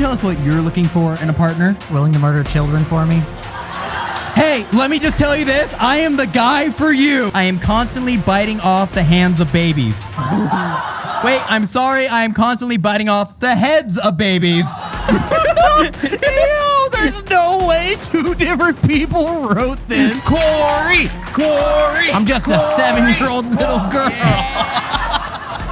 tell us what you're looking for in a partner? Willing to murder children for me? Hey, let me just tell you this. I am the guy for you. I am constantly biting off the hands of babies. Wait, I'm sorry. I am constantly biting off the heads of babies. Ew, there's no way two different people wrote this. Corey, Corey. I'm just a seven-year-old little girl.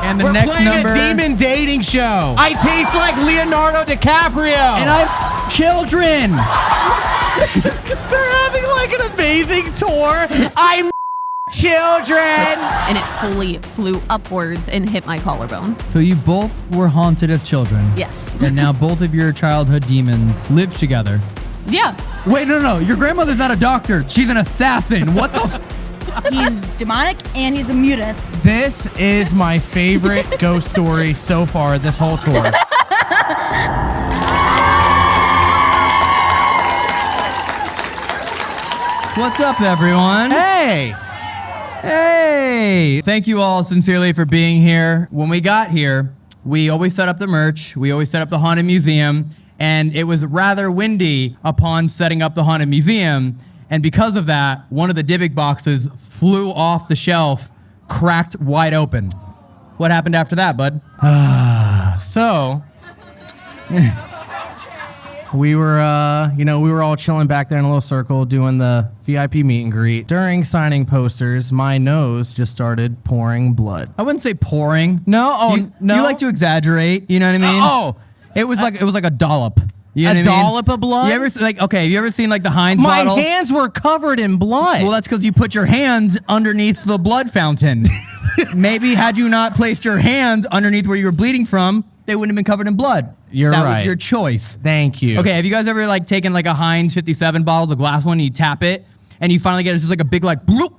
And the We're next playing number. a demon dating show. I taste like Leonardo DiCaprio. and I'm children. They're having like an amazing tour. I'm children. and it fully flew upwards and hit my collarbone. So you both were haunted as children. Yes. And now both of your childhood demons live together. Yeah. Wait, no, no. Your grandmother's not a doctor. She's an assassin. What the? F- He's demonic and he's a mutant. This is my favorite ghost story so far this whole tour. What's up, everyone? hey. Hey! Thank you all sincerely for being here. When we got here, we always set up the merch, we always set up the Haunted Museum, and it was rather windy upon setting up the Haunted Museum. And because of that, one of the Dybbuk boxes flew off the shelf, cracked wide open. What happened after that, bud? So we were, uh, you know, we were all chilling back there in a little circle doing the VIP meet and greet. During signing posters, my nose just started pouring blood. I wouldn't say pouring. No, oh, you, no. You like to exaggerate, you know what I mean? Oh, It was like it was like a dollop. You know A I mean? dollop of blood? You ever like okay? Have you ever seen like the Heinz my bottle? hands were covered in blood. Well, that's because you put your hands underneath the blood fountain. Maybe had you not placed your hands underneath where you were bleeding from, they wouldn't have been covered in blood. You're that right. was your choice. Thank you. Okay, have you guys ever like taken like a Heinz 57 bottle, the glass one, and you tap it, and you finally get it's just like a big like bloop,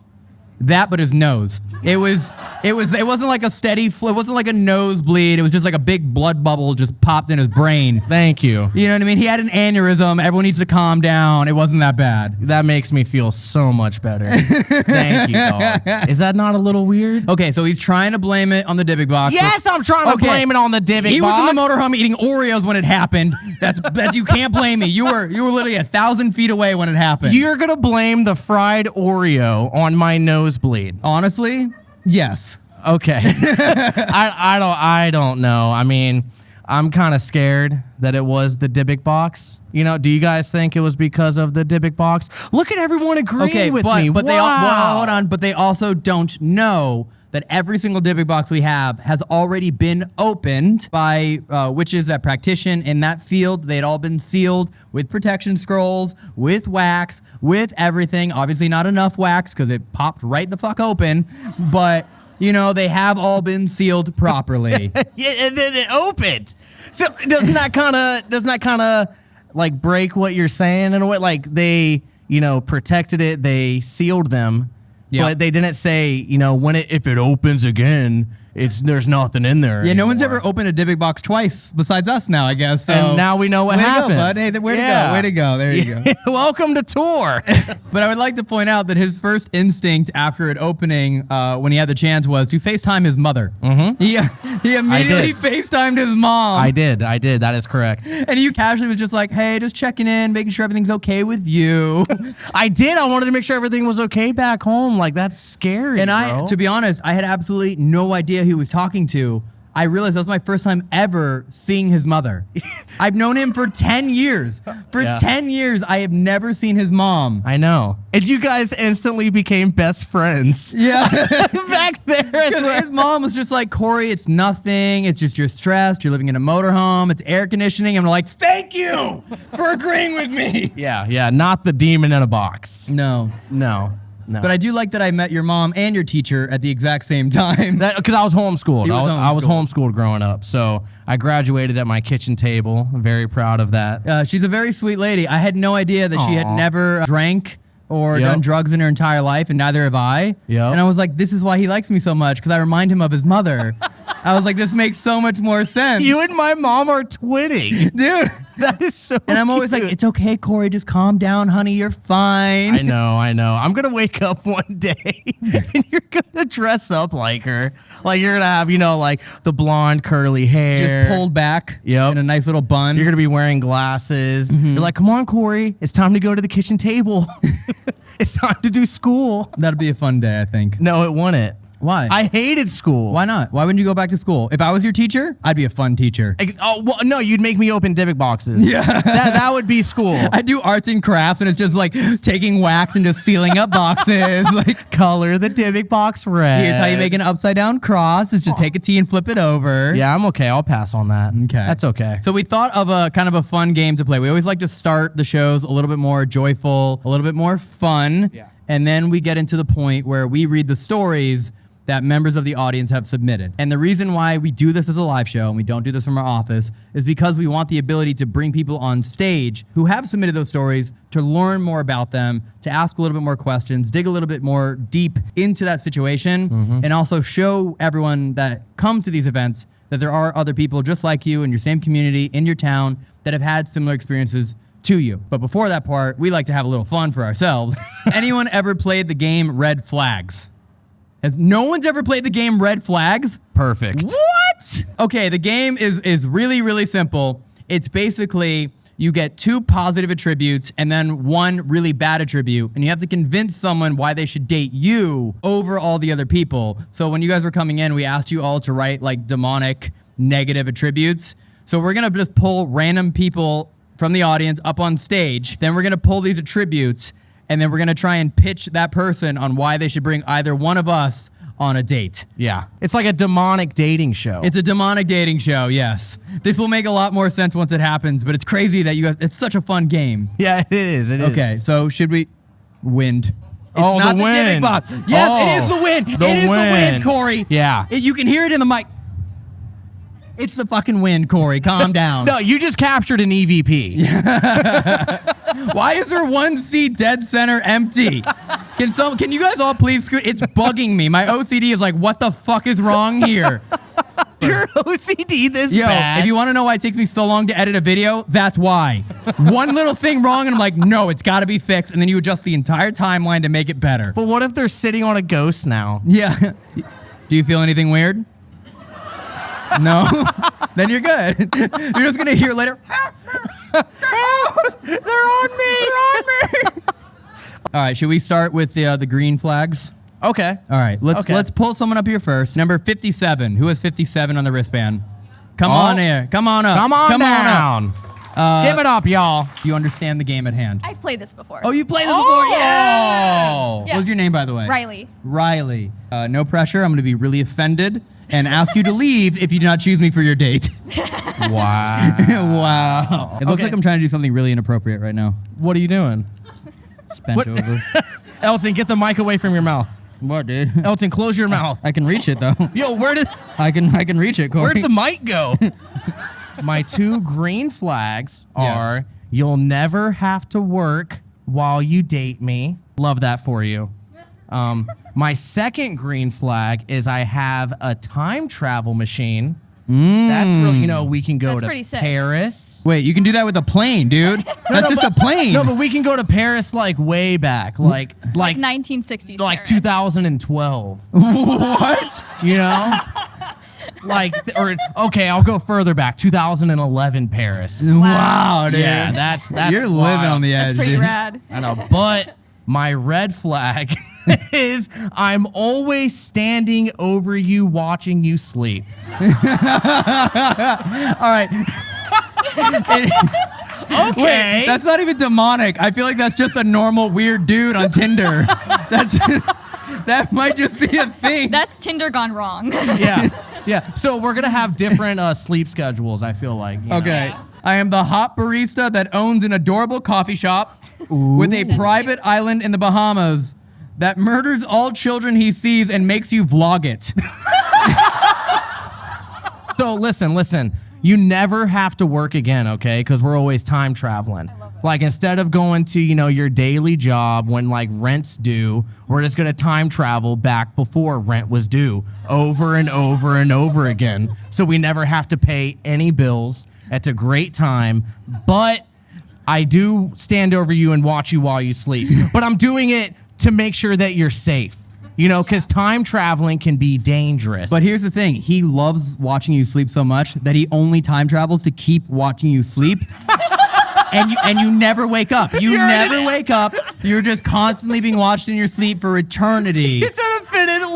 that, but his nose. It was, it was, it wasn't like a steady flow. It wasn't like a nosebleed. It was just like a big blood bubble just popped in his brain. Thank you. You know what I mean? He had an aneurysm. Everyone needs to calm down. It wasn't that bad. That makes me feel so much better. Thank you, dog. Is that not a little weird? Okay, so he's trying to blame it on the Dybbuk box. Yes, I'm trying to Okay. blame it on the Dybbuk He box. He was in the motorhome eating Oreos when it happened. That's that you can't blame me. You were you were literally a thousand feet away when it happened. You're gonna blame the fried Oreo on my nosebleed. honestly, yes. Okay. I, I don't I don't know. I mean, I'm kind of scared that it was the Dybbuk box. You know, do you guys think it was because of the Dybbuk box? Look at everyone agreeing Okay, with but me. but they all Wow. well, hold on, but they also don't know that every single Dybbuk box we have has already been opened by uh, witches that practition in that field. They had all been sealed with protection scrolls, with wax, with everything. Obviously, not enough wax because it popped right the fuck open, but. You know, they have all been sealed properly. Yeah, and then it opened. So doesn't that kind of doesn't that kind of like break what you're saying in a way? Like they, you know, protected it, they sealed them, But they didn't say, you know, when it if it opens again, it's there's nothing in there. Yeah, no one's ever opened a Dybbuk box twice besides us now, I guess. So And now we know what way To go, bud. Hey, th- way to Yeah. go. Way to go. There you go. Welcome to tour. But I would like to point out that his first instinct after it opening, uh, when he had the chance, was to FaceTime his mother. Mm-hmm. He, he immediately. FaceTimed his mom. I did, I did. That is correct. and you casually was just like, hey, just checking in, making sure everything's okay with you. I did. I wanted to make sure everything was okay back home. Like that's scary. and I, to be honest, I had absolutely no idea he was talking to. I realized that was my first time ever seeing his mother. I've known him for 10 years. For Yeah. 10 years, I have never seen his mom. I know. And you guys instantly became best friends. Yeah. back there as Because well. his mom was just like, Corey, it's nothing. It's just you're stressed. You're living in a motorhome. It's air conditioning. I'm like, thank you for agreeing with me. Yeah, yeah, not the demon in a box. No. No, no. But I do like that I met your mom and your teacher at the exact same time. because I was homeschooled. He I, was was, I was homeschooled. homeschooled growing up, so I graduated at my kitchen table. I'm very proud of that. Uh, she's a very sweet lady. I had no idea that she had never drank or Yep. done drugs in her entire life, and neither have I. Yep. And I was like, this is why he likes me so much, because I remind him of his mother. I was like, this makes so much more sense. You and my mom are twinning. dude. That is so. And I'm always like, it's okay, Corey. Just calm down, honey. You're fine. I know, I know. I'm gonna wake up one day and you're gonna dress up like her. Like you're gonna have, you know, like the blonde curly hair. Just pulled back Yep. in a nice little bun. You're gonna be wearing glasses. Mm-hmm. You're like, come on, Corey. It's time to go to the kitchen table. it's time to do school. That'd be a fun day, I think. No, it wouldn't. Why? I hated school. Why not? Why wouldn't you go back to school? If I was your teacher, I'd be a fun teacher. Ex- Oh well, no, you'd make me open Dybbuk boxes. Yeah, that that would be school. I do arts and crafts, and it's just like taking wax and just sealing up boxes. like, Color the Dybbuk box red. here's how you make an upside down cross: is just take a T and flip it over. Yeah, I'm okay. I'll pass on that. Okay. that's okay. So we thought of a kind of a fun game to play. We always like to start the shows a little bit more joyful, a little bit more fun, Yeah. and then we get into the point where we read the stories that members of the audience have submitted. And the reason why we do this as a live show and we don't do this from our office is because we want the ability to bring people on stage who have submitted those stories to learn more about them, to ask a little bit more questions, dig a little bit more deep into that situation, mm-hmm. and also show everyone that comes to these events that there are other people just like you in your same community, in your town, that have had similar experiences to you. But before that part, we like to have a little fun for ourselves. Anyone ever played the game Red Flags? Has no one's ever played the game Red Flags? Perfect. What? Okay, the game is is really really simple. It's basically you get two positive attributes and then one really bad attribute and you have to convince someone why they should date you over all the other people. So when you guys were coming in, we asked you all to write like demonic negative attributes. So we're going to just pull random people from the audience up on stage. Then we're going to pull these attributes and then we're going to try and pitch that person on why they should bring either one of us on a date. Yeah, it's like a demonic dating show. It's a demonic dating show, yes. This will make a lot more sense once it happens, but it's crazy that you guys, it's such a fun game. yeah, it is. It is. Okay, so should we wind? It's Oh, not the the, Dybbuk wind. box. Yes, Oh, it is oh, the wind. the it is the wind, wind. Corey. Yeah. It- you can hear it in the mic. It's the fucking wind, Corey. Calm down. No, you just captured an EVP. Why is there one seat dead center empty? Can some can you guys all please scoot? It's bugging me. My OCD is like, what the fuck is wrong here? Your OCD this Yo, bad. if you want to know why it takes me so long to edit a video, that's why. One little thing wrong, and I'm like, no, it's got to be fixed. And then you adjust the entire timeline to make it better. but what if they're sitting on a ghost now? Yeah. Do you feel anything weird? No? then you're good. You're just going to hear later. They're on me. They're on me. All right, should we start with the, uh, the green flags? Okay. All right, let's Okay. let's pull someone up here first. Number 57. Who has 57 on the wristband? Come Oh. on here. Come on up. Come on Come on up. down. Uh, Give it up, y'all. You understand the game at hand. I've played this before. Oh, you played this Oh. before? Yeah. Yeah. What was your name, by the way? Riley. Riley. Uh, no pressure. I'm going to be really offended and ask you to leave if you do not choose me for your date. Wow. wow. It looks Okay. like I'm trying to do something really inappropriate right now. what are you doing? Just bent What- over. Elton, get the mic away from your mouth. what, dude? Elton, close your mouth. I can reach it though. Yo, where did I can I can reach it, Corey. where'd the mic go? My two green flags are Yes. you'll never have to work while you date me. Love that for you. Um, my second green flag is I have a time travel machine. That's really, you know, we can go That's to pretty sick. Paris. Wait, you can do that with a plane, dude. That's just a plane. No, but we can go to Paris like way back, like like Like 1960s. like Paris. 2012. what? You know, like or okay, I'll go further back, 2011 Paris. Wow, dude. Yeah, that's that's You're living on the edge, That's pretty dude. rad. I know, but my red flag is I'm always standing over you, watching you sleep. All right. Okay, Wait, that's not even demonic. I feel like that's just a normal weird dude on Tinder. That's that might just be a thing. That's Tinder gone wrong. yeah, yeah. So we're gonna have different uh, sleep schedules. I feel like. you know. I am the hot barista that owns an adorable coffee shop with a private island in the Bahamas that murders all children he sees and makes you vlog it. So listen, listen. You never have to work again, okay? Because we're always time traveling. Like instead of going to you know your daily job when like rent's due, we're just gonna time travel back before rent was due, over and over and over again. So we never have to pay any bills. It's a great time, but I do stand over you and watch you while you sleep. But I'm doing it to make sure that you're safe. You know, because time traveling can be dangerous. But here's the thing: he loves watching you sleep so much that he only time travels to keep watching you sleep. and you and you never wake up. You You're never wake up. You're just constantly being watched in your sleep for eternity. it's infinite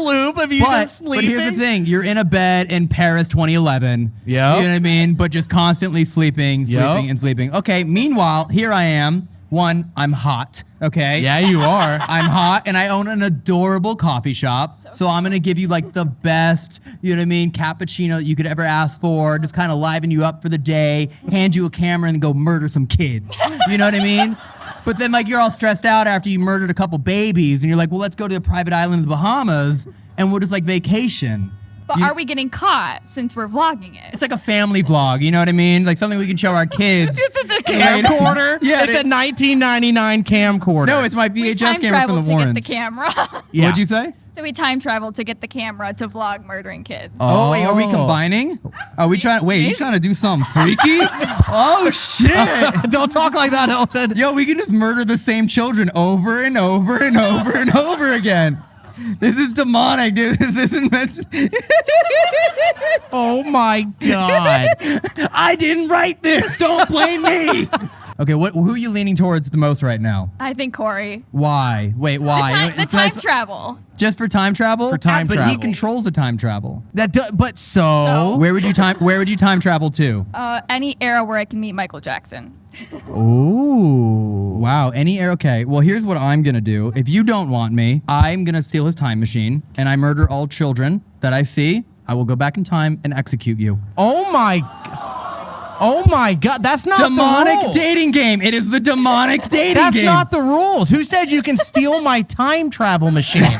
loop of you But, just sleeping. but here's the thing: you're in a bed in Paris 2011. Yeah, You know what I mean? But just constantly sleeping, sleeping, Yep. and sleeping. Okay. Meanwhile, here I am. One, I'm hot. Okay. Yeah, you are. I'm hot and I own an adorable coffee shop. So, I'm gonna give you like the best, you know what I mean, cappuccino that you could ever ask for. Just kind of liven you up for the day, hand you a camera and go murder some kids. You know what I mean? But then like you're all stressed out after you murdered a couple babies and you're like, well, let's go to a private island in the Bahamas and we'll just like vacation. But You- are we getting caught since we're vlogging it? It's like a family vlog, you know what I mean? Like something we can show our kids. It's a camcorder. Yeah, it's it- a 1999 camcorder. no, it's my VHS camera from the to Warrens. get the camera. Yeah. What'd you say? So we time traveled to get the camera to vlog murdering kids. Oh, wait, are we Oh. combining? Are we trying? Wait, you trying to do something freaky? oh shit! Don't talk like that, Elton. Yo, we can just murder the same children over and over and over and over again. This is demonic, dude. This isn't meant. To- Oh my god. I didn't write this. Don't blame me. Okay, what? Who are you leaning towards the most right now? I think Corey. Why? Wait, The why? time, the time not- travel. just for time travel. For time travel. but he controls the time travel. that do, but so, So? Where would you time? Where would you time travel to? Uh, any era where I can meet Michael Jackson. Ooh. Wow, any era? Okay, well, here's what I'm gonna do. If you don't want me, I'm gonna steal his time machine and I murder all children that I see. I will go back in time and execute you. Oh my Oh my god, that's not the demonic dating game. It is the demonic dating That's game. That's not the rules. Who said you can steal my time travel machine?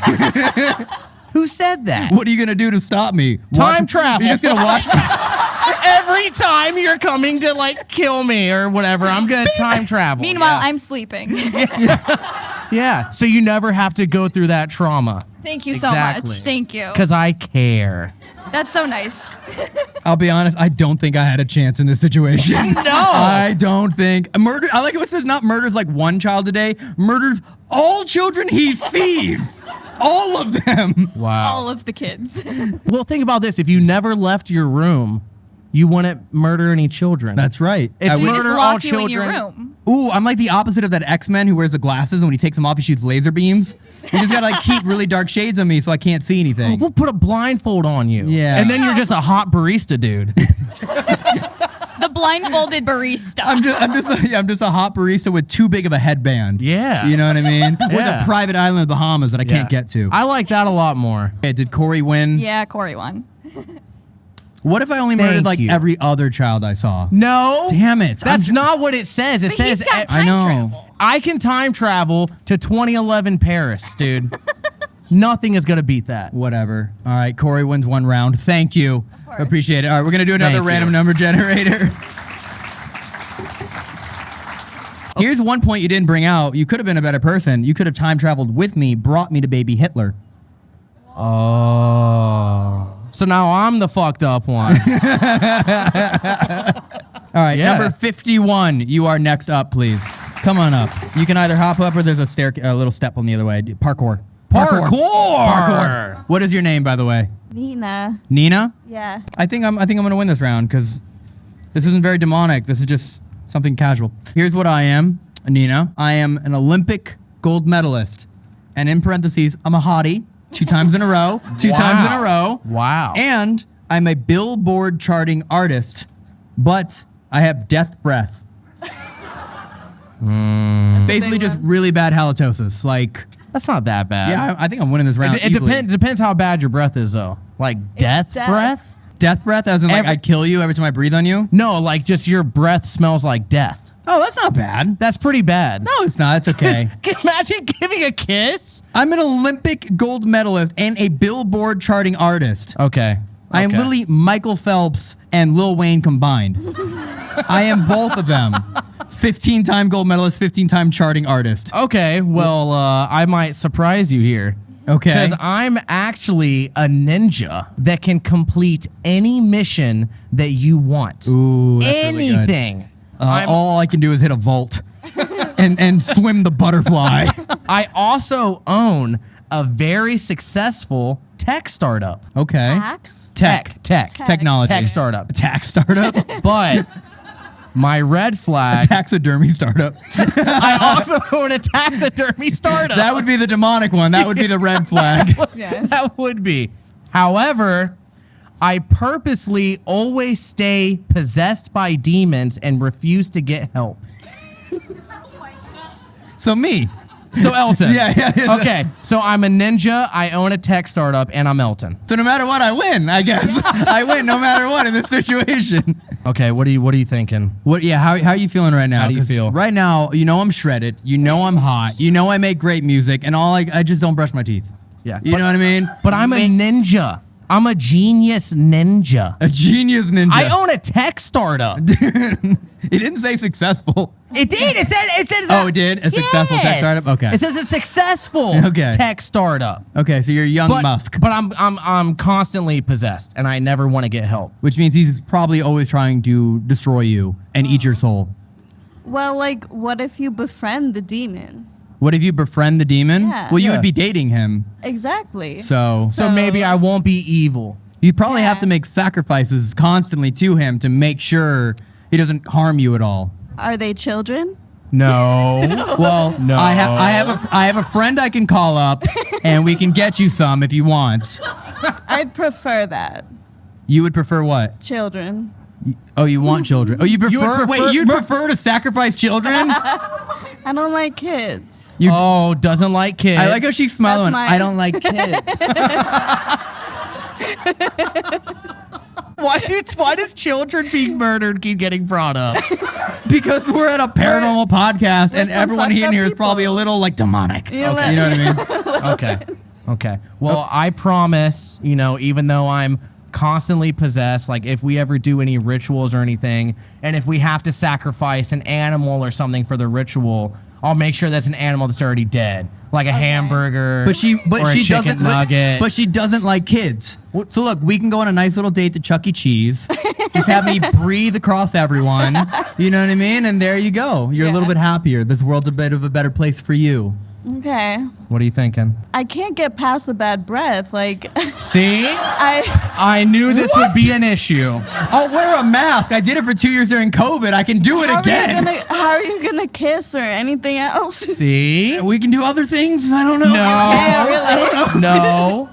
Who said that? what are you gonna do to stop me? Time travel. You're just gonna watch. me. Every time you're coming to like kill me or whatever, I'm gonna time travel. Meanwhile, yeah. I'm sleeping. yeah. yeah. So you never have to go through that trauma. Thank you so much. Thank you. Cause I care. That's so nice. I'll be honest. I don't think I had a chance in this situation. no, I don't think murder. I like it. when It says not murders like one child a day. Murders all children he sees. All of them. Wow. All of the kids. Well, think about this. If you never left your room, you wouldn't murder any children. That's right. It's I we just Murder all lock you in your children. room. Ooh, I'm like the opposite of that X Men who wears the glasses, and when he takes them off, he shoots laser beams. You just gotta like keep really dark shades on me so I can't see anything. We'll put a blindfold on you. Yeah. And then you're just a hot barista dude. The blindfolded barista. I'm just, I'm just, a, yeah, I'm just a hot barista with too big of a headband. Yeah. you know what I mean? With Yeah. a private island in the Bahamas that I can't Yeah. get to. I like that a lot more. Okay, did Corey win? yeah, Corey won. What if I only murdered like you. every other child I saw? No. Damn it! I'm That's ju- not what it says. It But says he's got I time know. travel. I can time travel to 2011 Paris, dude. Nothing is gonna beat that. Whatever. All right, Corey wins one round. Thank you. course. Appreciate it. All right, we're gonna do another Thank random you. number generator. Oh. Here's one point you didn't bring out. You could have been a better person. You could have time traveled with me, brought me to baby Hitler. Oh. So now I'm the fucked up one. All right, Yeah. number 51. You are next up, please. Come on up. You can either hop up or there's a stair, a little step on the other way. Parkour. Parkour. Parkour. What is your name, by the way? Nina. Nina. Yeah. I think I'm. I think I'm gonna win this round because this isn't very demonic. This is just something casual. Here's what I am, Nina. I am an Olympic gold medalist, and in parentheses, I'm a hottie. Two times in a row. Two times in a row. Wow. And I'm a Billboard charting artist, but I have death breath. Hmm. Basically, just really bad halitosis. Like, That's not that bad. yeah, I, I think I'm winning this round. It, it easily. depends. Depends how bad your breath is, though. Like death, death. breath. Death breath, as in like Every- I kill you every time I breathe on you. No, like just your breath smells like death. Oh, that's not bad. That's pretty bad. No, it's not. It's okay. Can you Imagine giving a kiss. I'm an Olympic gold medalist and a Billboard charting artist. Okay. I am Okay. literally Michael Phelps and Lil Wayne combined. I am both of them. 15 time gold medalist, 15 time charting artist. Okay, well, uh, I might surprise you here. Okay. Because I'm actually a ninja that can complete any mission that you want. Ooh, that's really good. Anything. Uh, all I can do is hit a vault and, and swim the butterfly. I also own a very successful tech startup. Okay. Tax? Tech. Tech. Technology. Tech startup. Tax startup. But my red flag, Taxidermy startup. I also own a taxidermy startup. That would be the demonic one. That would be the red flag. Yes. that would be. However, I purposely always stay possessed by demons and refuse to get help. So me. So Elton. Yeah, yeah, yeah. Okay. So I'm a ninja. I own a tech startup, and I'm Elton. So no matter what, I win. I guess I win no matter what in this situation. Okay. What are you What are you thinking? What? Yeah. How, how are you feeling right now? How do you feel? right now? You know I'm shredded. You know I'm hot. You know I make great music, and all I I just don't brush my teeth. Yeah. You but, know what I mean? But I'm a ninja. I'm a genius ninja. a genius ninja. I own a tech startup. it didn't say successful. It did. It said. It says. Oh, it did? A successful tech startup? Okay. It says a successful Okay. tech startup. Okay, so you're young But, Musk, but I'm I'm I'm constantly possessed, and I never want to get help. which means he's probably always trying to destroy you and eat your soul. Well, like, what if you befriend the demon? What if you befriend the demon? Yeah. Well, you Yeah. would be dating him. Exactly. So, So, maybe I won't be evil. you probably have to make sacrifices constantly to him to make sure he doesn't harm you at all. Are they children? No. Well, No. I, ha- I have a I have a friend I can call up, and we can get you some if you want. I'd prefer that. You would prefer what? Children. Oh, you want children? Oh, you prefer? prefer- wait, you prefer to sacrifice children? I don't like kids. You- oh, doesn't like kids. I like how she's smiling. That's my- I don't like kids. Why do Why does children being murdered keep getting brought up? because we're at a paranormal podcast, There's and everyone fucked in up here is probably a little like demonic. You okay, you know what I mean? okay. Okay. Well, I promise, you know, even though I'm constantly possessed, like if we ever do any rituals or anything, and if we have to sacrifice an animal or something for the ritual, I'll make sure that's an animal that's already dead, like a hamburger. But she, or but a she chicken doesn't. nugget. But, she doesn't like kids. So look, we can go on a nice little date to Chuck E. Cheese. Just have me breathe across everyone. You know what I mean? And there you go. You're a little bit happier. This world's a bit of a better place for you. Okay. what are you thinking? I can't get past the bad breath. Like, See, I. I knew this would be an issue. I'll wear a mask. I did it for two years during COVID. I can do it How are, you again. gonna, how are you gonna kiss or anything else? See, We can do other things. I don't know. Yeah, really. no,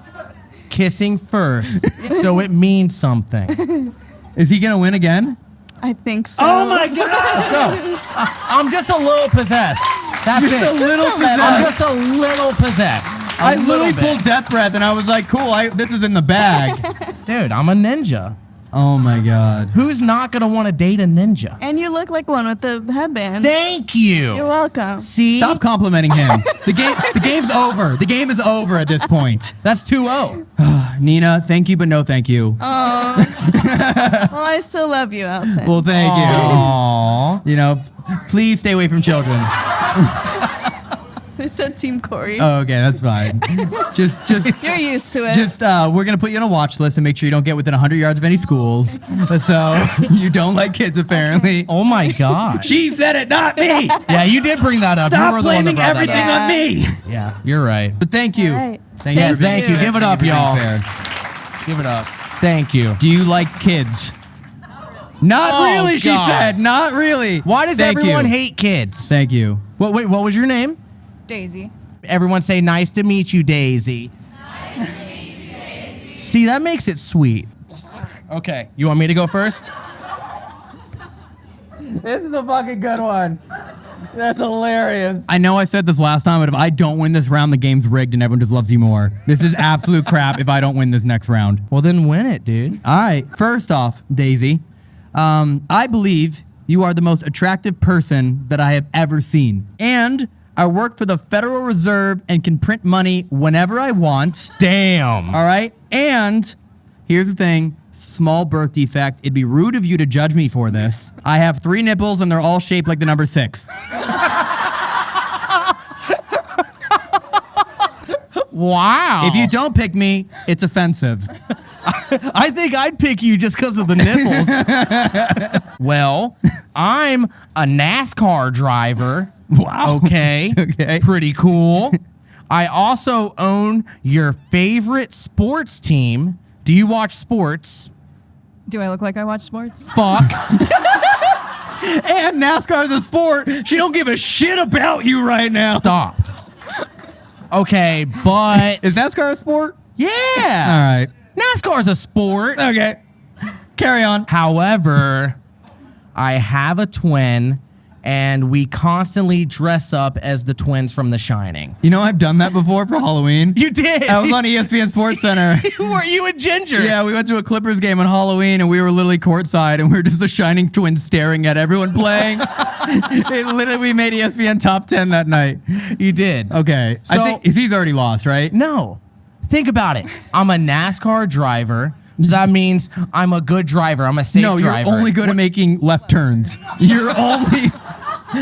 kissing first, so it means something. Is he gonna win again? I think so. Oh my god! Let's go. I'm just a little possessed. That's Just it. a little I'm just a little possessed. A I little literally bit. pulled death breath, and I was like, "Cool, I, this is in the bag." Dude, I'm a ninja. oh my god! Who's not gonna want to date a ninja? And you look like one with the headband. Thank you. You're welcome. See, Stop complimenting him. The game, the game's over. The game is over at this point. that's 2-0. Nina, thank you, but no thank you. Oh. well, I still love you, Elton. well, thank Aww. you. You know, please stay away from children. Who said Team Corey? Oh, okay, that's fine. Just, just, You're used to it. just. Uh, we're gonna put you on a watch list and make sure you don't get within 100 yards of any schools. So you don't like kids, apparently. Oh my God. She said it, not me. yeah, you did bring that up. you Stop were the one that blaming that everything up. on me. Yeah, you're right. But thank you. All right. Thank Yes, for being thank you. Give it Thank up, you for being y'all. fair. Give it up. Thank you. Do you like kids? Not Oh, really, she God. said. Not really. Why does Thank everyone you. hate kids? Thank you. What, wait, what was your name? Daisy. Everyone say nice to meet you, Daisy. See, that makes it sweet. Okay, you want me to go first? This is a fucking good one. That's hilarious. I know I said this last time, but if I don't win this round, the game's rigged and everyone just loves you more. This is absolute crap if I don't win this next round. Well, then win it, dude. All right. First off, Daisy, um, I believe you are the most attractive person that I have ever seen. And I work for the Federal Reserve and can print money whenever I want. Damn. All right. And Here's the thing. Small birth defect. It'd be rude of you to judge me for this. I have three nipples and they're all shaped like the number six. Wow. If you don't pick me, it's offensive. I think I'd pick you just because of the nipples. well, I'm a NASCAR driver. Wow. Okay. Okay. Pretty cool. I also own your favorite sports team. Do you watch sports? Do I look like I watch sports? Fuck. And NASCAR is a sport. She don't give a shit about you right now. Stop. Okay, but Is NASCAR a sport? yeah. All right. NASCAR's a sport. Okay. Carry on. However, I have a twin and we constantly dress up as the twins from The Shining. You know, I've done that before for Halloween. You did. I was on ESPN Sports Center. Were you a ginger? Yeah, we went to a Clippers game on Halloween and we were literally courtside and we were just the Shining Twins staring at everyone playing. it literally, we made ESPN top 10 that night. You did. Okay. I So- think he's already lost, right? No. Think about it. I'm a NASCAR driver. So that means I'm a good driver. I'm a safe no, driver. you're only good at making left turns. You're only,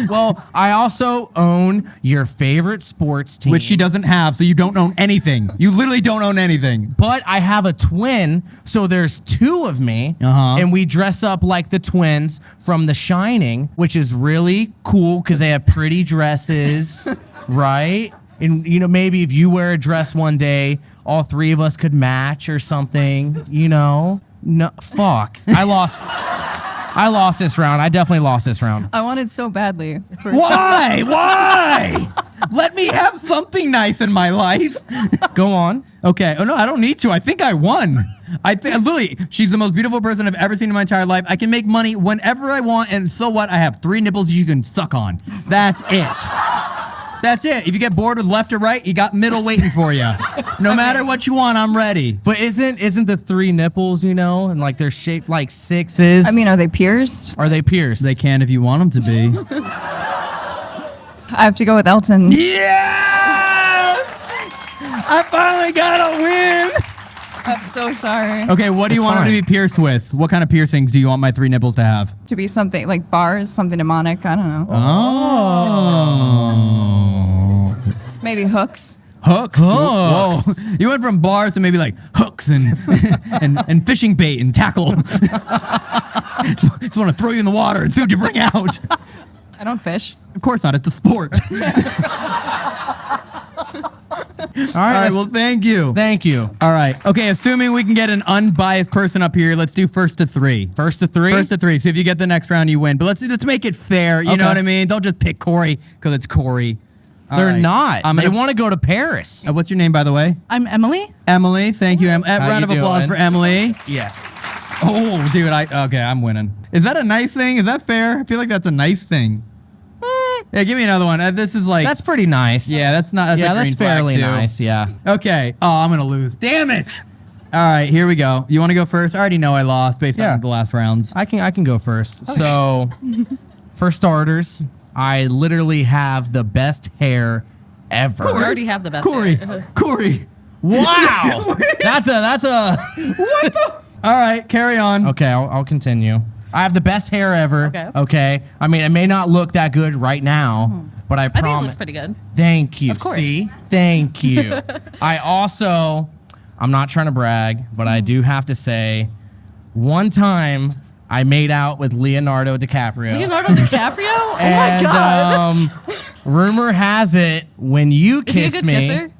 Well, I also own your favorite sports team. which she doesn't have, so you don't own anything. You literally don't own anything. But I have a twin, so there's two of me, Uh-huh. and we dress up like the twins from The Shining, which is really cool because they have pretty dresses, right? And you know, maybe if you wear a dress one day, all three of us could match or something. You know, no, fuck, I lost. I lost this round. I definitely lost this round. I wanted so badly. For Why? Why? Let me have something nice in my life. Go on. Okay. Oh no, I don't need to. I think I won. I think literally, she's the most beautiful person I've ever seen in my entire life. I can make money whenever I want, and so what? I have three nipples you can suck on. That's it. That's it. If you get bored with left or right, you got middle waiting for you. No matter what you want, I'm ready. But isn't isn't the three nipples, you know, and like they're shaped like sixes? I mean, are they pierced? are they pierced? They can if you want them to be. I have to go with Elton. yeah! I finally got a win. I'm so sorry. Okay, what do you That's want them to fine. be pierced with? What kind of piercings do you want my three nipples to have? To be something like bars, something demonic. I don't know. Oh. Maybe hooks. Hooks. Hooks. Whoa. You went from bars to maybe like hooks and and, and fishing bait and tackle. Just want to throw you in the water and see what you bring out. I don't fish. Of course not. It's a sport. All right. All right. Well, thank you. thank you. All right. Okay. Assuming we can get an unbiased person up here, let's do first to three. First to three. First to three. So if you get the next round, you win. But let's let's make it fair. You know what I mean? Don't just pick Corey because it's Corey. All They're right. not. I'm they gonna- want to go to Paris. Uh, what's your name, by the way? I'm Emily. Emily. Thank you, Em. How round you of applause doing? for Emily. yeah. Oh, dude, I okay, I'm winning. Is that a nice thing? Is that fair? I feel like that's a nice thing. Yeah, give me another one. Uh, this is like That's pretty nice. yeah, that's not that's yeah, a green that's flag, fairly too. nice. Yeah. Okay. Oh, I'm gonna lose. Damn it. All right, here we go. You want to go first? I already know I lost based Yeah. on the last rounds. I can I can go first. So, for starters, I literally have the best hair ever. You already have the best. Corey, hair. Corey. Wow. that's a that's a. What the? All right, carry on. Okay, I'll, I'll continue. I have the best hair ever. Okay. Okay. I mean, it may not look that good right now, hmm. but I promise. I think it promise. looks pretty good. Thank you. Of course. See? Thank you. I also, I'm not trying to brag, but I hmm. do have to say, one time I made out with Leonardo DiCaprio. Leonardo DiCaprio? Oh my god. um, rumor has it when you Is he a kiss good me, kisser?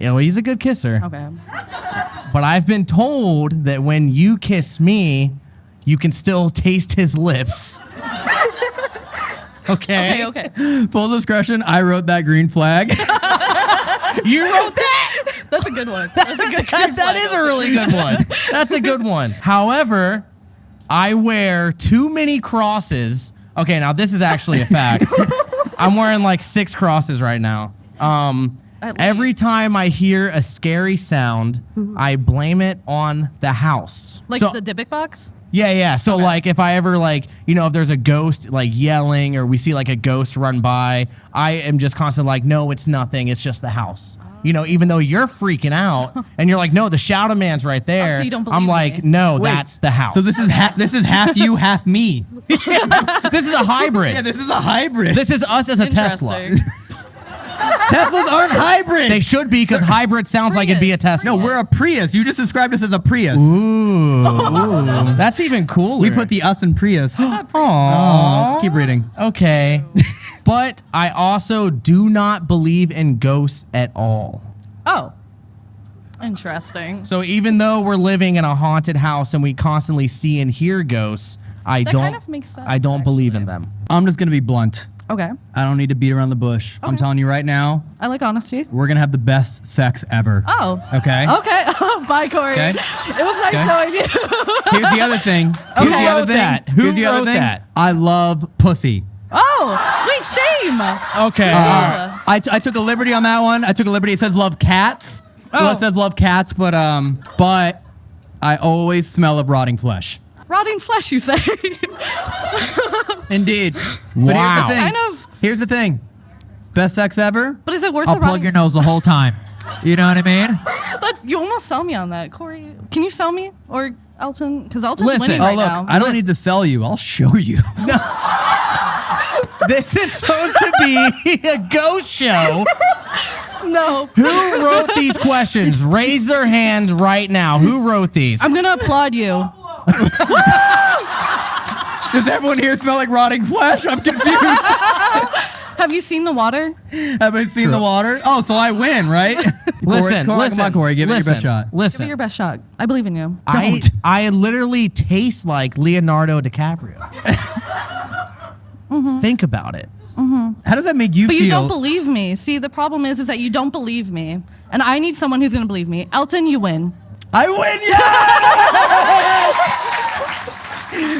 Yeah, well, he's a good kisser. Okay. But I've been told that when you kiss me, you can still taste his lips. okay. Okay, okay. Full discretion, I wrote that green flag. You wrote that. That's a good one. That's a good that, that is a really good one. That's a good one. However, I wear too many crosses. Okay, now this is actually a fact. I'm wearing like six crosses right now. Um, every time I hear a scary sound, I blame it on the house. Like So- the Dybbuk box? yeah, yeah. So like if I ever like, you know, if there's a ghost like yelling or we see like a ghost run by, I am just constantly like, no, it's nothing. It's just the house. You You know, even though you're freaking out and you're like, no, the shadow man's right there. Oh, so you don't I'm like, me? no, Wait, that's the house. So this is ha- this is half you, half me. this is a hybrid. Yeah, this is a hybrid. this is us as a Tesla. Interesting. Teslas aren't hybrid. They should be because hybrid sounds like it'd be a Tesla. no, we're a Prius. You just described us as a Prius. Ooh, that's even cooler. We put the us in Prius. Aww. Keep reading. Okay. but I also do not believe in ghosts at all. Oh. Interesting. So even though we're living in a haunted house and we constantly see and hear ghosts, I That don't kind of makes sense, I don't believe in them. I'm just gonna be blunt. Okay. I don't need to beat around the bush. I'm telling you right now, I like honesty. we're gonna have the best sex ever. Oh. Okay. Okay. Bye, Corey. Okay. It was nice Okay. knowing you. Here's the other thing. Here's Who the other wrote thing. that? Who Here's the other thing. that? I love pussy. oh, wait, same. Okay. Uh, I, t- I took a liberty on that one. I took a liberty. It says love cats. Well, Oh. it says love cats, but um, but I always smell of rotting flesh. Rotting flesh, you say? Indeed. But Wow. here's the thing. kind of. Here's the thing. Best sex ever. But is it worth I'll the plug rotting? your nose the whole time. You know what I mean? That, you almost sell me on that, Corey. Can you sell me or Elton? Because Elton's Listen. winning Oh, right oh look, now. I don't need to sell you. I'll show you. No. this is supposed to be a ghost show. no. Who wrote these questions? Raise their hand right now. Who wrote these? I'm gonna applaud you. Does everyone here smell like rotting flesh? I'm confused. Have you seen the water? Have I seen the water? Oh, so I win, right? Listen, Corey, listen. Come on, Corey. Give listen, it your best shot. Give it your best shot. I believe in you. I, Don't. I literally taste like Leonardo DiCaprio. Mm-hmm. Think about it. Mm-hmm. How does that make you feel? But feel? you don't believe me. See, the problem is, is that you don't believe me, and I need someone who's gonna believe me. Elton, you win. I win, yeah!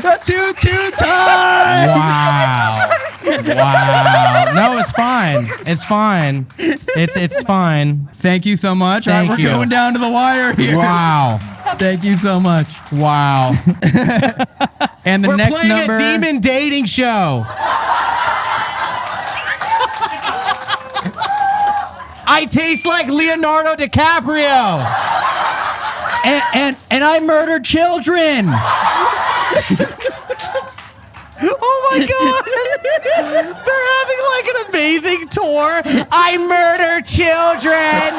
A two-two tie. Wow. wow. No, it's fine. It's fine. It's it's fine. Thank you so much. All right, Thank we're you. going down to the wire here. Wow. Thank you so much. Wow. And the We're next playing number. a demon dating show. I taste like Leonardo DiCaprio. And, and and I murdered children. Oh my god. They're having like an amazing tour. I murder children.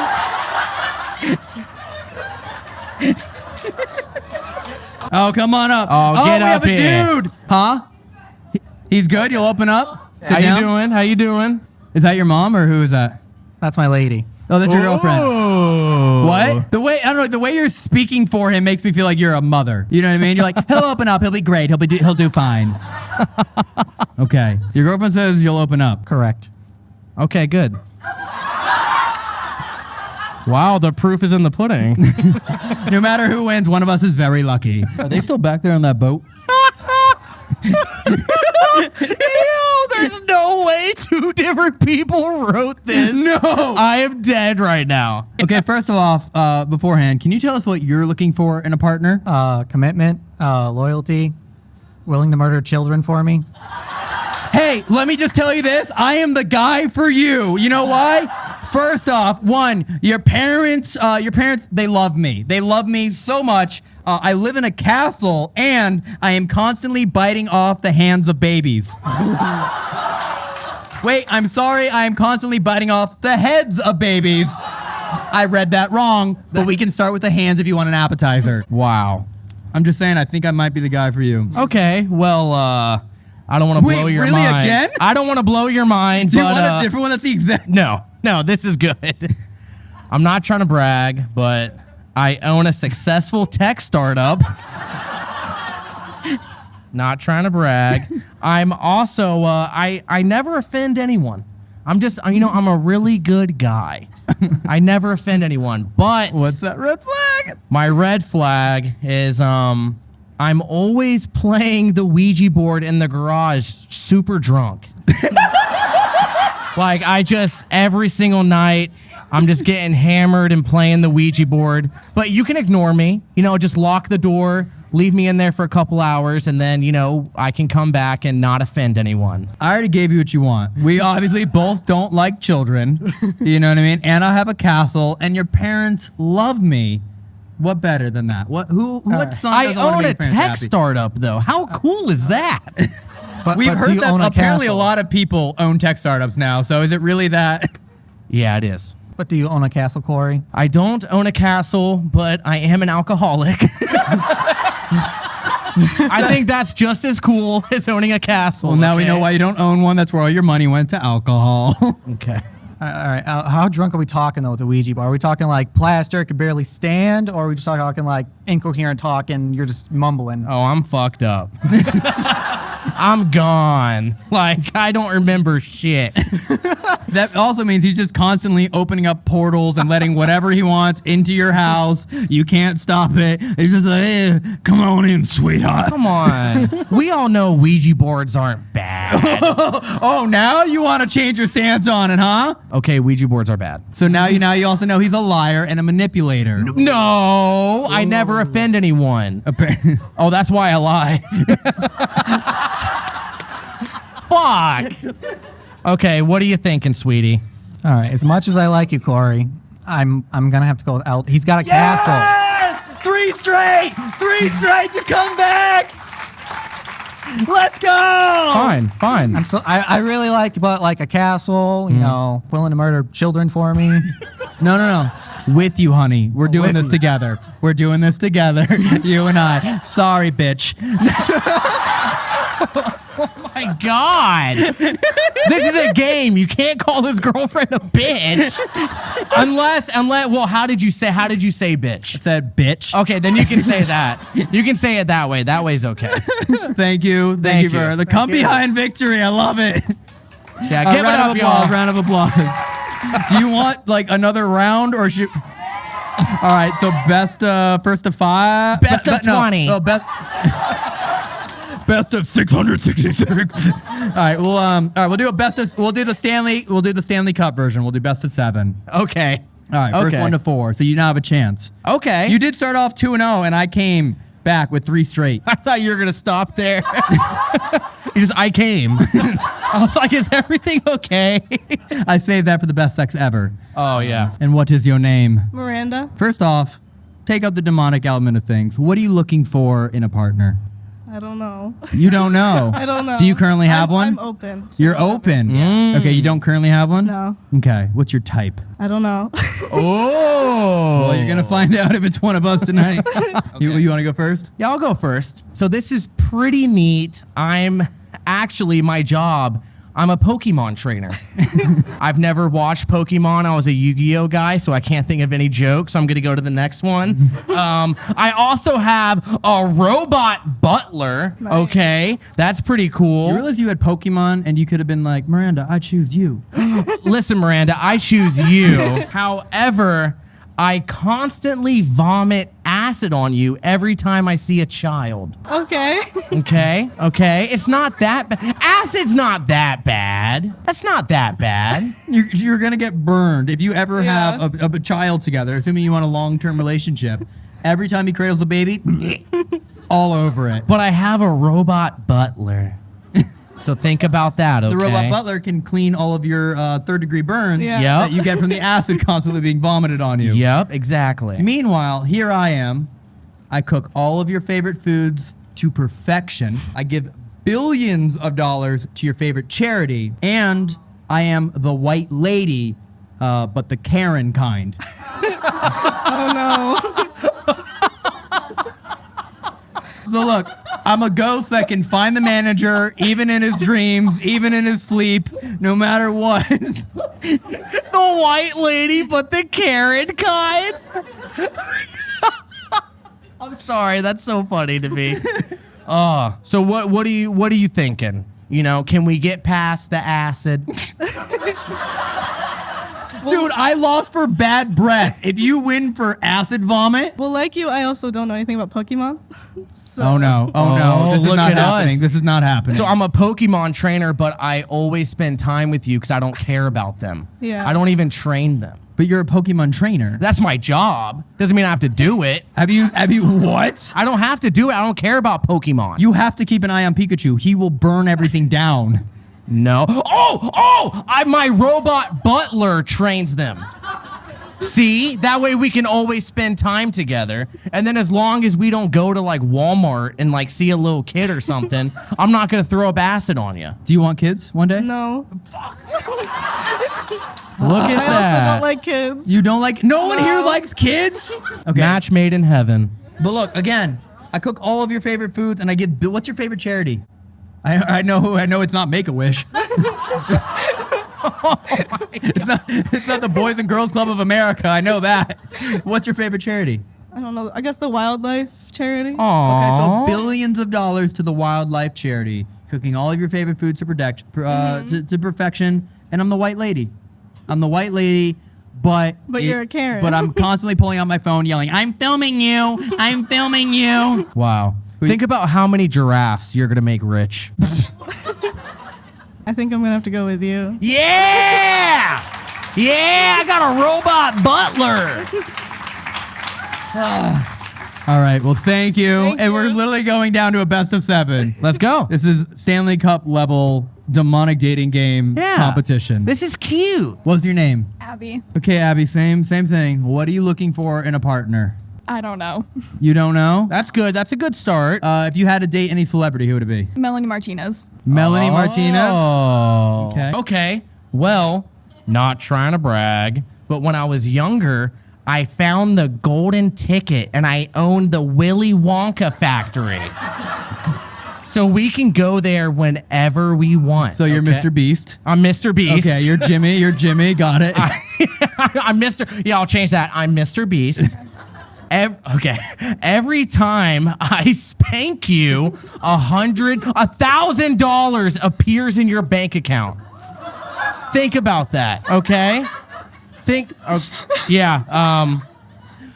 Oh, come on up. Oh, get oh, we up have a dude. Huh? He's good. You'll open up. Sit How down. you doing? How you doing? Is that your mom or who is that? That's my lady. Oh, that's your girlfriend. Ooh. What? The way I don't know. The way you're speaking for him makes me feel like you're a mother. You know what I mean? You're like, he'll open up. He'll be great. He'll be. He'll do fine. okay. Your girlfriend says you'll open up. Correct. Okay, good. Wow, the proof is in the pudding. No matter who wins, one of us is very lucky. Are they still back there on that boat? Yo, there's no way two different people wrote this. No. I am dead right now. Okay. First of all, uh, beforehand, can you tell us what you're looking for in a partner? Uh, commitment, uh, loyalty, willing to murder children for me. Hey, let me just tell you this. I am the guy for you. You know why? First off, one, your parents, uh, your parents, they love me. They love me so much. Uh, I live in a castle and I am constantly biting off the hands of babies. Wait, I'm sorry. I am constantly biting off the heads of babies. I read that wrong, but we can start with the hands if you want an appetizer. Wow. I'm just saying, I think I might be the guy for you. Okay, well, uh, I don't want to blow your really mind. again? I don't want to blow your mind. Do you but, want uh, a different one that's the exact? No, no, this is good. I'm not trying to brag, but I own a successful tech startup. not trying to brag. I'm also uh, I I never offend anyone. I'm just you know I'm a really good guy. I never offend anyone. But What's that red flag? my red flag is um I'm always playing the Ouija board in the garage super drunk. like I just every single night I'm just getting hammered and playing the Ouija board. But you can ignore me. You know, just lock the door, leave me in there for a couple hours, and then you know I can come back and not offend anyone. I already gave you what you want. We obviously both don't like children. You know what I mean? And I have a castle, and your parents love me. What better than that? What? Who? What uh, son I doesn't wanna own make a parents tech happy? startup though. How cool is that? But, We've but heard that own a apparently a lot of people own tech startups now. So is it really that? yeah, it is. But do you own a castle, Corey? I don't own a castle, but I am an alcoholic. I think that's just as cool as owning a castle. Well, now we know why you don't own one. That's where all your money went to alcohol. Okay. All right. Uh, how drunk are we talking though with the Ouija board? Are we talking like plaster could barely stand, or are we just talking like incoherent talk and you're just mumbling? Oh, I'm fucked up. I'm gone. Like I don't remember shit. that also means he's just constantly opening up portals and letting whatever he wants into your house. You can't stop it. He's just like, eh, come on in, sweetheart. Come on. We all know Ouija boards aren't bad. Oh, now you want to change your stance on it, huh? Okay, Ouija boards are bad. So now you now you also know he's a liar and a manipulator. No, I never offend anyone. Oh, that's why I lie. Fuck. Okay, what are you thinking, sweetie? All right. As much as I like you, Corey, I'm I'm gonna have to go with Alt. He's got a castle. Yes! Three straight! Three straight to come back! Let's go! Fine, fine. I'm so I, I really like but like a castle. You mm-hmm. know, willing to murder children for me. No, no, no. With you, honey. We're oh, doing with this me. together. We're doing this together. you and I. Sorry, bitch. my God. this is a game. You can't call his girlfriend a bitch. unless, unless, well, how did you say, how did you say bitch? I Said bitch. Okay, then you can say that. You can say it that way. That way's okay. Thank you. Thank, Thank you for you. the come behind victory. I love it. Yeah, give it round up, of applause. y'all. Round of applause. Do you want like another round or should? All right. So best uh first of five. Best be- of no, 20. No, best. Best of 666. all right, well, um, all right, we'll do a best of. We'll do the Stanley. We'll do the Stanley Cup version. We'll do best of seven. Okay. All right, okay. first one to four. So you now have a chance. Okay. You did start off two and zero, and I came back with three straight. I thought you were gonna stop there. you just, I came. I was like, is everything okay? I saved that for the best sex ever. oh yeah. And what is your name? Miranda. First off, take out the demonic element of things. What are you looking for in a partner? I don't know. You don't know. I don't know. Do you currently have I'm, one? I'm open. You're open. Yeah. Mm. Okay, you don't currently have one? No. Okay, what's your type? I don't know. Oh. Well, you're gonna oh. find out if it's one of us tonight. You, you want to go first? Yeah, I'll go first. So this is pretty neat. I'm actually my job. I'm a Pokemon trainer. I've never watched Pokemon. I was a Yu-Gi-Oh guy, so I can't think of any jokes. I'm gonna go to the next one. Um, I also have a robot butler. Okay, that's pretty cool. You realize you had Pokemon and you could have been like, Miranda, I choose you. Listen, Miranda, I choose you. However, I constantly vomit acid on you every time I see a child. okay. Okay, okay. It's not that bad. Acid's not that bad. That's not that bad. You're, you're gonna get burned if you ever Yeah. have a, a, a child together, assuming you want a long-term relationship. Every time he cradles a baby, all over it. But I have a robot butler. So think about that, okay? The robot butler can clean all of your uh, third-degree burns Yeah. Yep. that you get from the acid constantly being vomited on you. Yep, exactly. Meanwhile, here I am. I cook all of your favorite foods to perfection. I give billions of dollars to your favorite charity, and I am the white lady, uh, but the Karen kind. Oh no. So look, I'm a ghost that can find the manager even in his dreams, even in his sleep, no matter what. the white lady, but the Karen kind. I'm sorry, that's so funny to me. Oh, so what? What are you? What are you thinking? You know, can we get past the acid? Dude, I lost for bad breath. If you win for acid vomit. Well, like you, I also don't know anything about Pokemon. So Oh no. Oh, no. Oh, This is look not at happening. us. This is not happening. So I'm a Pokemon trainer, but I always spend time with you because I don't care about them. Yeah. I don't even train them. but you're a Pokemon trainer. That's my job. Doesn't mean I have to do it. Have you have you what? I don't have to do it. I don't care about Pokemon. You have to keep an eye on Pikachu. He will burn everything down. No. Oh, oh! I, my robot butler trains them. See, that way we can always spend time together. And then as long as we don't go to like Walmart and like see a little kid or something, I'm not gonna throw up acid on you. Do you want kids one day? no, Fuck. Look at that. I also don't like kids. You don't like no one here likes kids? Okay. Match made in heaven. But look, again, I cook all of your favorite foods and I give what's your favorite charity? I, I know I know it's not Make a Wish. it's not it's not the Boys and Girls Club of America. I know that. What's your favorite charity? I don't know. I guess the wildlife charity. Aww. Okay, so billions of dollars to the wildlife charity, cooking all of your favorite foods to protect uh, to, to perfection. And I'm the white lady. I'm the white lady, but But you're a Karen. But I'm constantly pulling out my phone, yelling, "I'm filming you! I'm filming you!" Wow. Think about how many giraffes you're gonna make rich. I think I'm gonna have to go with you. Yeah! Yeah, I got a robot butler. All right. Well, thank you. Thank and we're you. literally going down to a best of seven. Let's go. This is Stanley Cup level demonic dating game Yeah. competition. This is cute. What's your name? Abby. Okay, Abby. Same same thing. What are you looking for in a partner? I don't know. You don't know. That's good. That's a good start. Uh, if you had to date any celebrity, who would it be? Melanie Martinez. Melanie Martinez. Oh. Okay. Okay. Well, not trying to brag, but when I was younger, I found the golden ticket and I owned the Willy Wonka factory. so we can go there whenever we want. So you're okay? Mr. Beast. I'm Mr. Beast. Okay, you're Jimmy. You're Jimmy. Got it. I'm Mr. Yeah, I'll change that. I'm Mr. Beast. Ev- okay. Every time I spank you, a hundred, a thousand dollars appears in your bank account. Think about that, okay? Think, oh, yeah. Um,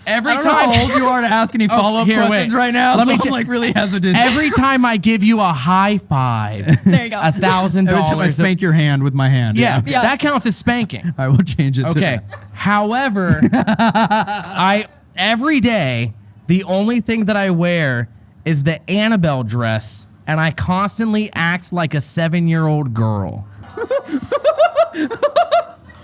every I don't know time, how old you are to ask any follow up here, wait. questions right now. Let so me I'm like really hesitant. every time I give you a high five, There you go. a thousand dollars. Every time I spank your hand with my hand. Yeah, Yeah. that counts as spanking. All right, we'll change it. to Okay. However, I every day the only thing that I wear is the Annabelle dress, and I constantly act like a seven-year-old girl.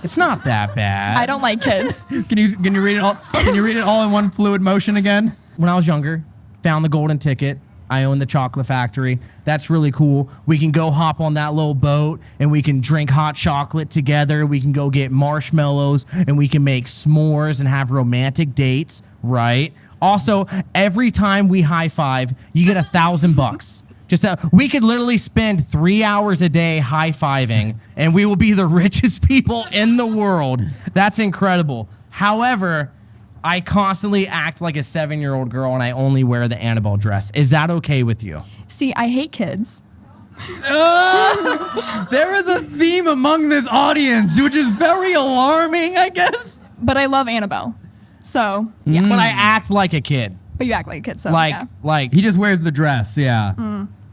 it's not that bad. I don't like kids. Can you can you read it all? Can you read it all in one fluid motion again? when I was younger, found the golden ticket. I own the chocolate factory. That's really cool. We can go hop on that little boat and we can drink hot chocolate together. We can go get marshmallows and we can make s'mores and have romantic dates, right? Also, every time we high five, you get a thousand bucks. Just that we could literally spend three hours a day high fiving and we will be the richest people in the world. That's incredible. However, I constantly act like a seven year old girl and I only wear the Annabelle dress. Is that okay with you? See, I hate kids. There is a theme among this audience, which is very alarming, I guess. But I love Annabelle. So, yeah. But I act like a kid. But you act like a kid, so Like, yeah. like, He just wears the dress, yeah,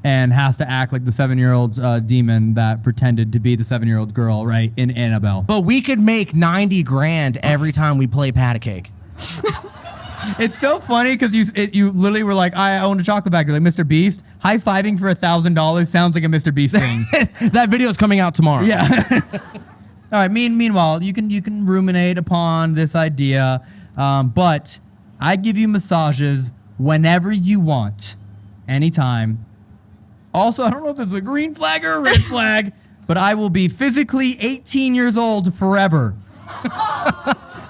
and has to act like the seven-year-old uh, demon that pretended to be the seven-year-old girl, right? In Annabelle. but we could make 90 grand every time we play pat a cake. It's so funny because you it, you literally were like, I own a chocolate factory, like Mr. Beast. High fiving for a thousand dollars sounds like a Mr. Beast thing. that video is coming out tomorrow. Yeah. All right. Mean, meanwhile, you can you can ruminate upon this idea, um, but I give you massages whenever you want, anytime. Also, I don't know if it's a green flag or a red flag, but I will be physically 18 years old forever.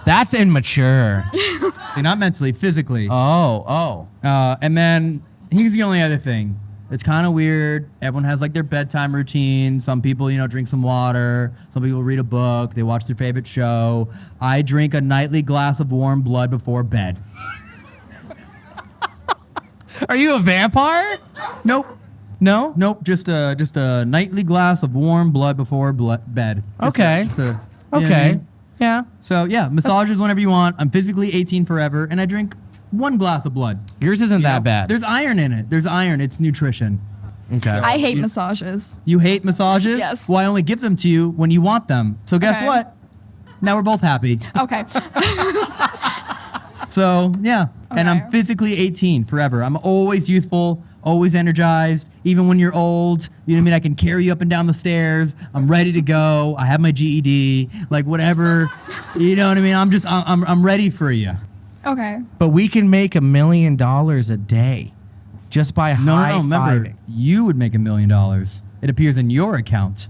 That's immature. Not mentally, physically. oh, oh. Uh, and then here's the only other thing. It's kind of weird. Everyone has like their bedtime routine. Some people, you know, drink some water. Some people read a book. They watch their favorite show. I drink a nightly glass of warm blood before bed. Are you a vampire? Nope. No? Nope. Just a just a nightly glass of warm blood before blood bed. Just a- Okay. just a- you know I Okay. mean? Yeah. So yeah, massages whenever you want. I'm physically 18 forever, and I drink one glass of blood. Yours isn't you that know? bad. There's iron in it. There's iron. It's nutrition. okay. I hate massages. You hate massages? Yes. Well, I only give them to you when you want them. So guess Okay. what? Now we're both happy. Okay. So yeah, and I'm physically 18 forever. I'm always youthful, always energized. Even when you're old, you know what I mean. I can carry you up and down the stairs. I'm ready to go. I have my GED, like whatever. you know what I mean. I'm just I'm I'm, I'm ready for you. okay. but we can make a million dollars a day just by No, high no, no. Remember, fiving. you would make a million dollars. It appears in your account.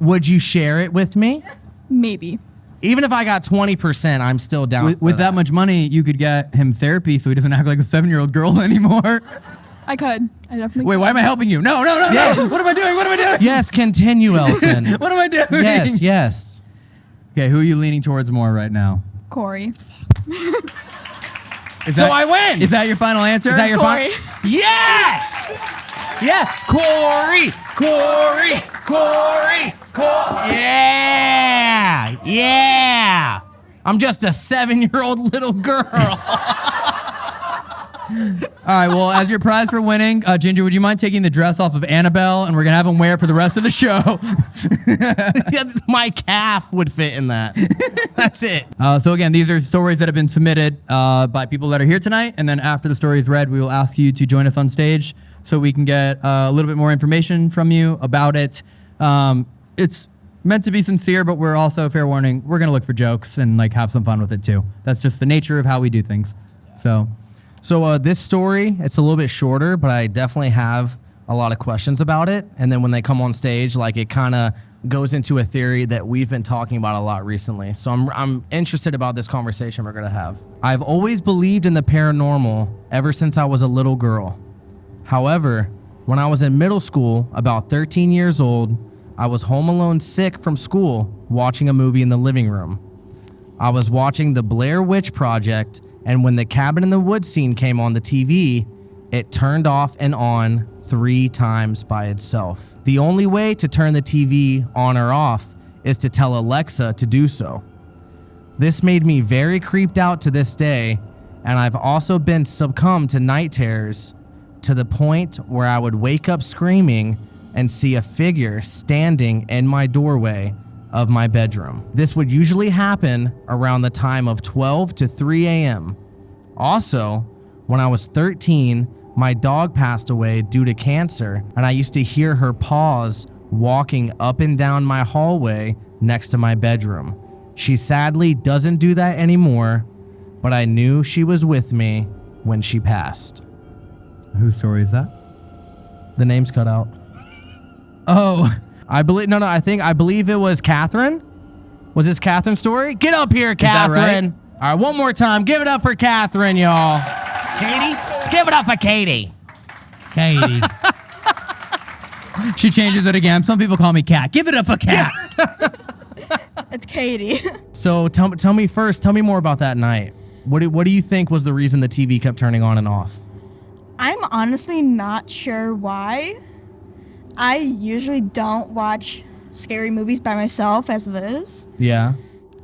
Would you share it with me? Maybe. Even if I got 20%, I'm still down. With, for with that much money, you could get him therapy so he doesn't act like a seven year old girl anymore. I could. I definitely Wait, could. why am I helping you? No, no, no, no. What am I doing? What am I doing? Yes, continue, Elton. What am I doing? yes, yes. Okay, who are you leaning towards more right now? Corey. Is So that- I win. Is that your final answer? Is that your Corey. fi- Yes! Yes! Corey! Corey! Corey! Corey! Yeah! Yeah! I'm just a seven year old little girl. All right. Well, as your prize for winning, uh, Ginger, would you mind taking the dress off of Annabelle, and we're gonna have him wear it for the rest of the show? My calf would fit in that. That's it. Uh, so again, these are stories that have been submitted uh, by people that are here tonight, and then after the story is read, we will ask you to join us on stage so we can get uh, a little bit more information from you about it. Um, it's meant to be sincere, but we're also fair warning. We're gonna look for jokes and like have some fun with it too. That's just the nature of how we do things. So So uh, this story, it's a little bit shorter, but I definitely have a lot of questions about it. And then when they come on stage, like it kind of goes into a theory that we've been talking about a lot recently. So I'm I'm interested about this conversation we're gonna have. I've always believed in the paranormal ever since I was a little girl. However, when I was in middle school, about 13 years old, I was home alone sick from school watching a movie in the living room. I was watching the Blair Witch Project, and when the cabin in the woods scene came on the TV, it turned off and on three times by itself. The only way to turn the TV on or off is to tell Alexa to do so. This made me very creeped out to this day, and I've also been succumbed to night terrors to the point where I would wake up screaming and see a figure standing in my doorway of my bedroom. This would usually happen around the time of 12 to 3 a.m. Also, when I was 13, my dog passed away due to cancer, and I used to hear her paws walking up and down my hallway next to my bedroom. She sadly doesn't do that anymore, but I knew she was with me when she passed. whose story is that? The name's cut out. Oh, I believe no, no. I think I believe it was Catherine. Was this Catherine's story? Get up here, that right? Catherine. All right, one more time. Give it up for Catherine, y'all. Katie, give it up for Katie. Katie. she changes it again. Some people call me Cat. Give it up for Cat. It's Katie. So tell tell me first. Tell me more about that night. What do, what do you think was the reason the TV kept turning on and off? I'm honestly not sure why. I usually don't watch scary movies by myself as it is. Yeah.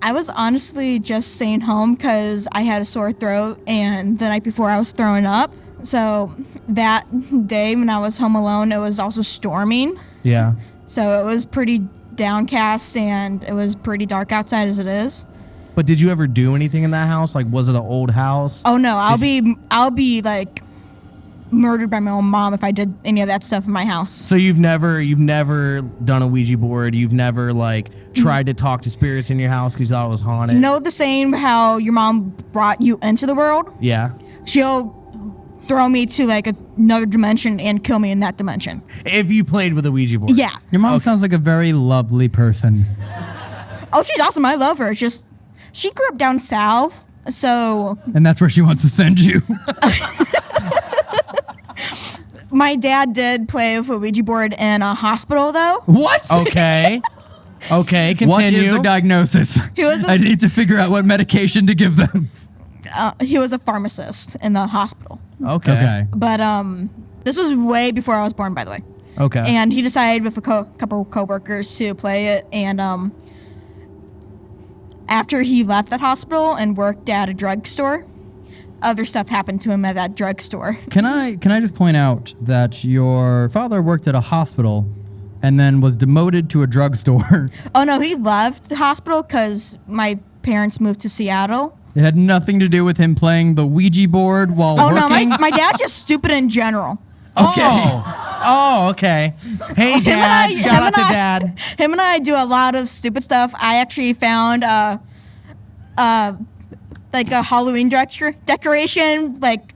I was honestly just staying home because I had a sore throat and the night before I was throwing up. So that day when I was home alone, it was also storming. Yeah. So it was pretty downcast and it was pretty dark outside as it is. But did you ever do anything in that house? Like, was it an old house? Oh no, I'll be I'll be like murdered by my own mom if I did any of that stuff in my house. So you've never you've never done a Ouija board. You've never like tried to talk to spirits in your house because you thought it was haunted. Know the same how your mom brought you into the world? Yeah. She'll throw me to like another dimension and kill me in that dimension. If you played with a Ouija board. Yeah. Your mom sounds like a very lovely person. Oh, she's awesome. I love her. It's just she grew up down south, so And that's where she wants to send you. my dad did play with a Ouija board in a hospital though. what? Okay. Okay. What is Continue. the diagnosis? He was a- I need to figure out what medication to give them. Uh, he was a pharmacist in the hospital. okay. Okay. But um this was way before I was born by the way. Okay. and he decided with a co- couple coworkers to play it and um after he left that hospital and worked at a drugstore, other stuff happened to him at that drugstore. Can I can I just point out that your father worked at a hospital and then was demoted to a drugstore? Oh no, he loved the hospital because my parents moved to Seattle. It had nothing to do with him playing the Ouija board while Oh no, my, my dad's just stupid in general. okay. Oh, oh okay. Hey, Him and Dad. I- Shout him out and to I- Dad. Him and I do a lot of stupid stuff. I actually found uh, uh, like a Halloween decor- decoration, like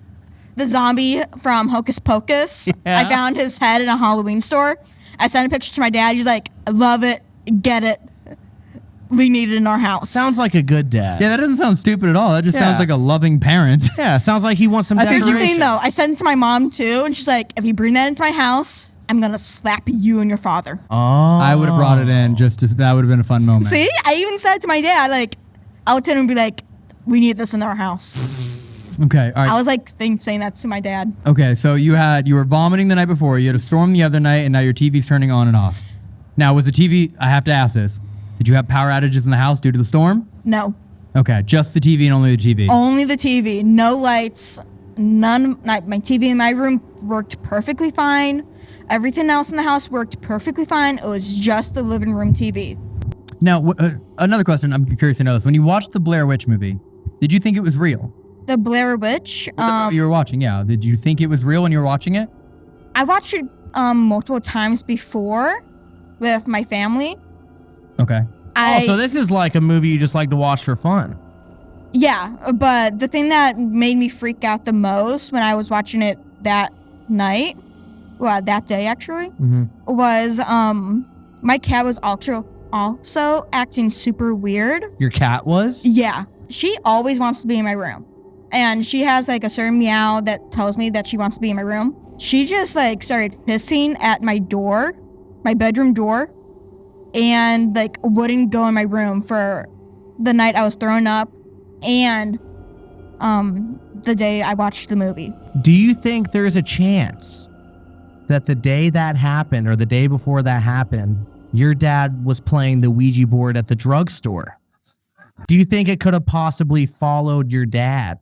the zombie from Hocus Pocus. I found his head in a Halloween store. I sent a picture to my dad. He's like, love it, get it. We need it in our house." Sounds like a good dad. Yeah, that doesn't sound stupid at all. That just Yeah. sounds like a loving parent. Yeah, sounds like he wants some I think Here's the decorations. thing, though. I sent it to my mom too, and she's like, "If you bring that into my house, I'm gonna slap you and your father." Oh. I would have brought it in just to, that would have been a fun moment. See, I even said to my dad, like, I would tell him and be like, "We need this in our house." Okay, all right. I was like think, saying that to my dad. Okay, so you had you were vomiting the night before, you had a storm the other night, and now your TV's turning on and off. Now, was the TV? I have to ask this: Did you have power outages in the house due to the storm? No, Okay, just the TV and only the TV. only the TV, no lights, none. Not, my TV in my room worked perfectly fine. Everything else in the house worked perfectly fine. It was just the living room TV. Now, uh, another question I'm curious to know is: When you watched the Blair Witch movie, did you think it was real? The Blair Witch. Um, you were watching, yeah. Did you think it was real when you were watching it? I watched it um multiple times before with my family. Okay. I, oh, so this is like a movie you just like to watch for fun. Yeah, but the thing that made me freak out the most when I was watching it that night, well, that day actually, Mhm. was um my cat was also also acting super weird. Your cat was? Yeah, she always wants to be in my room, and she has like a certain meow that tells me that she wants to be in my room. She just like started hissing at my door, my bedroom door, and like wouldn't go in my room for the night I was thrown up, and um the day I watched the movie. Do you think there's a chance that the day that happened or the day before that happened, your dad was playing the Ouija board at the drugstore? Do you think it could have possibly followed your dad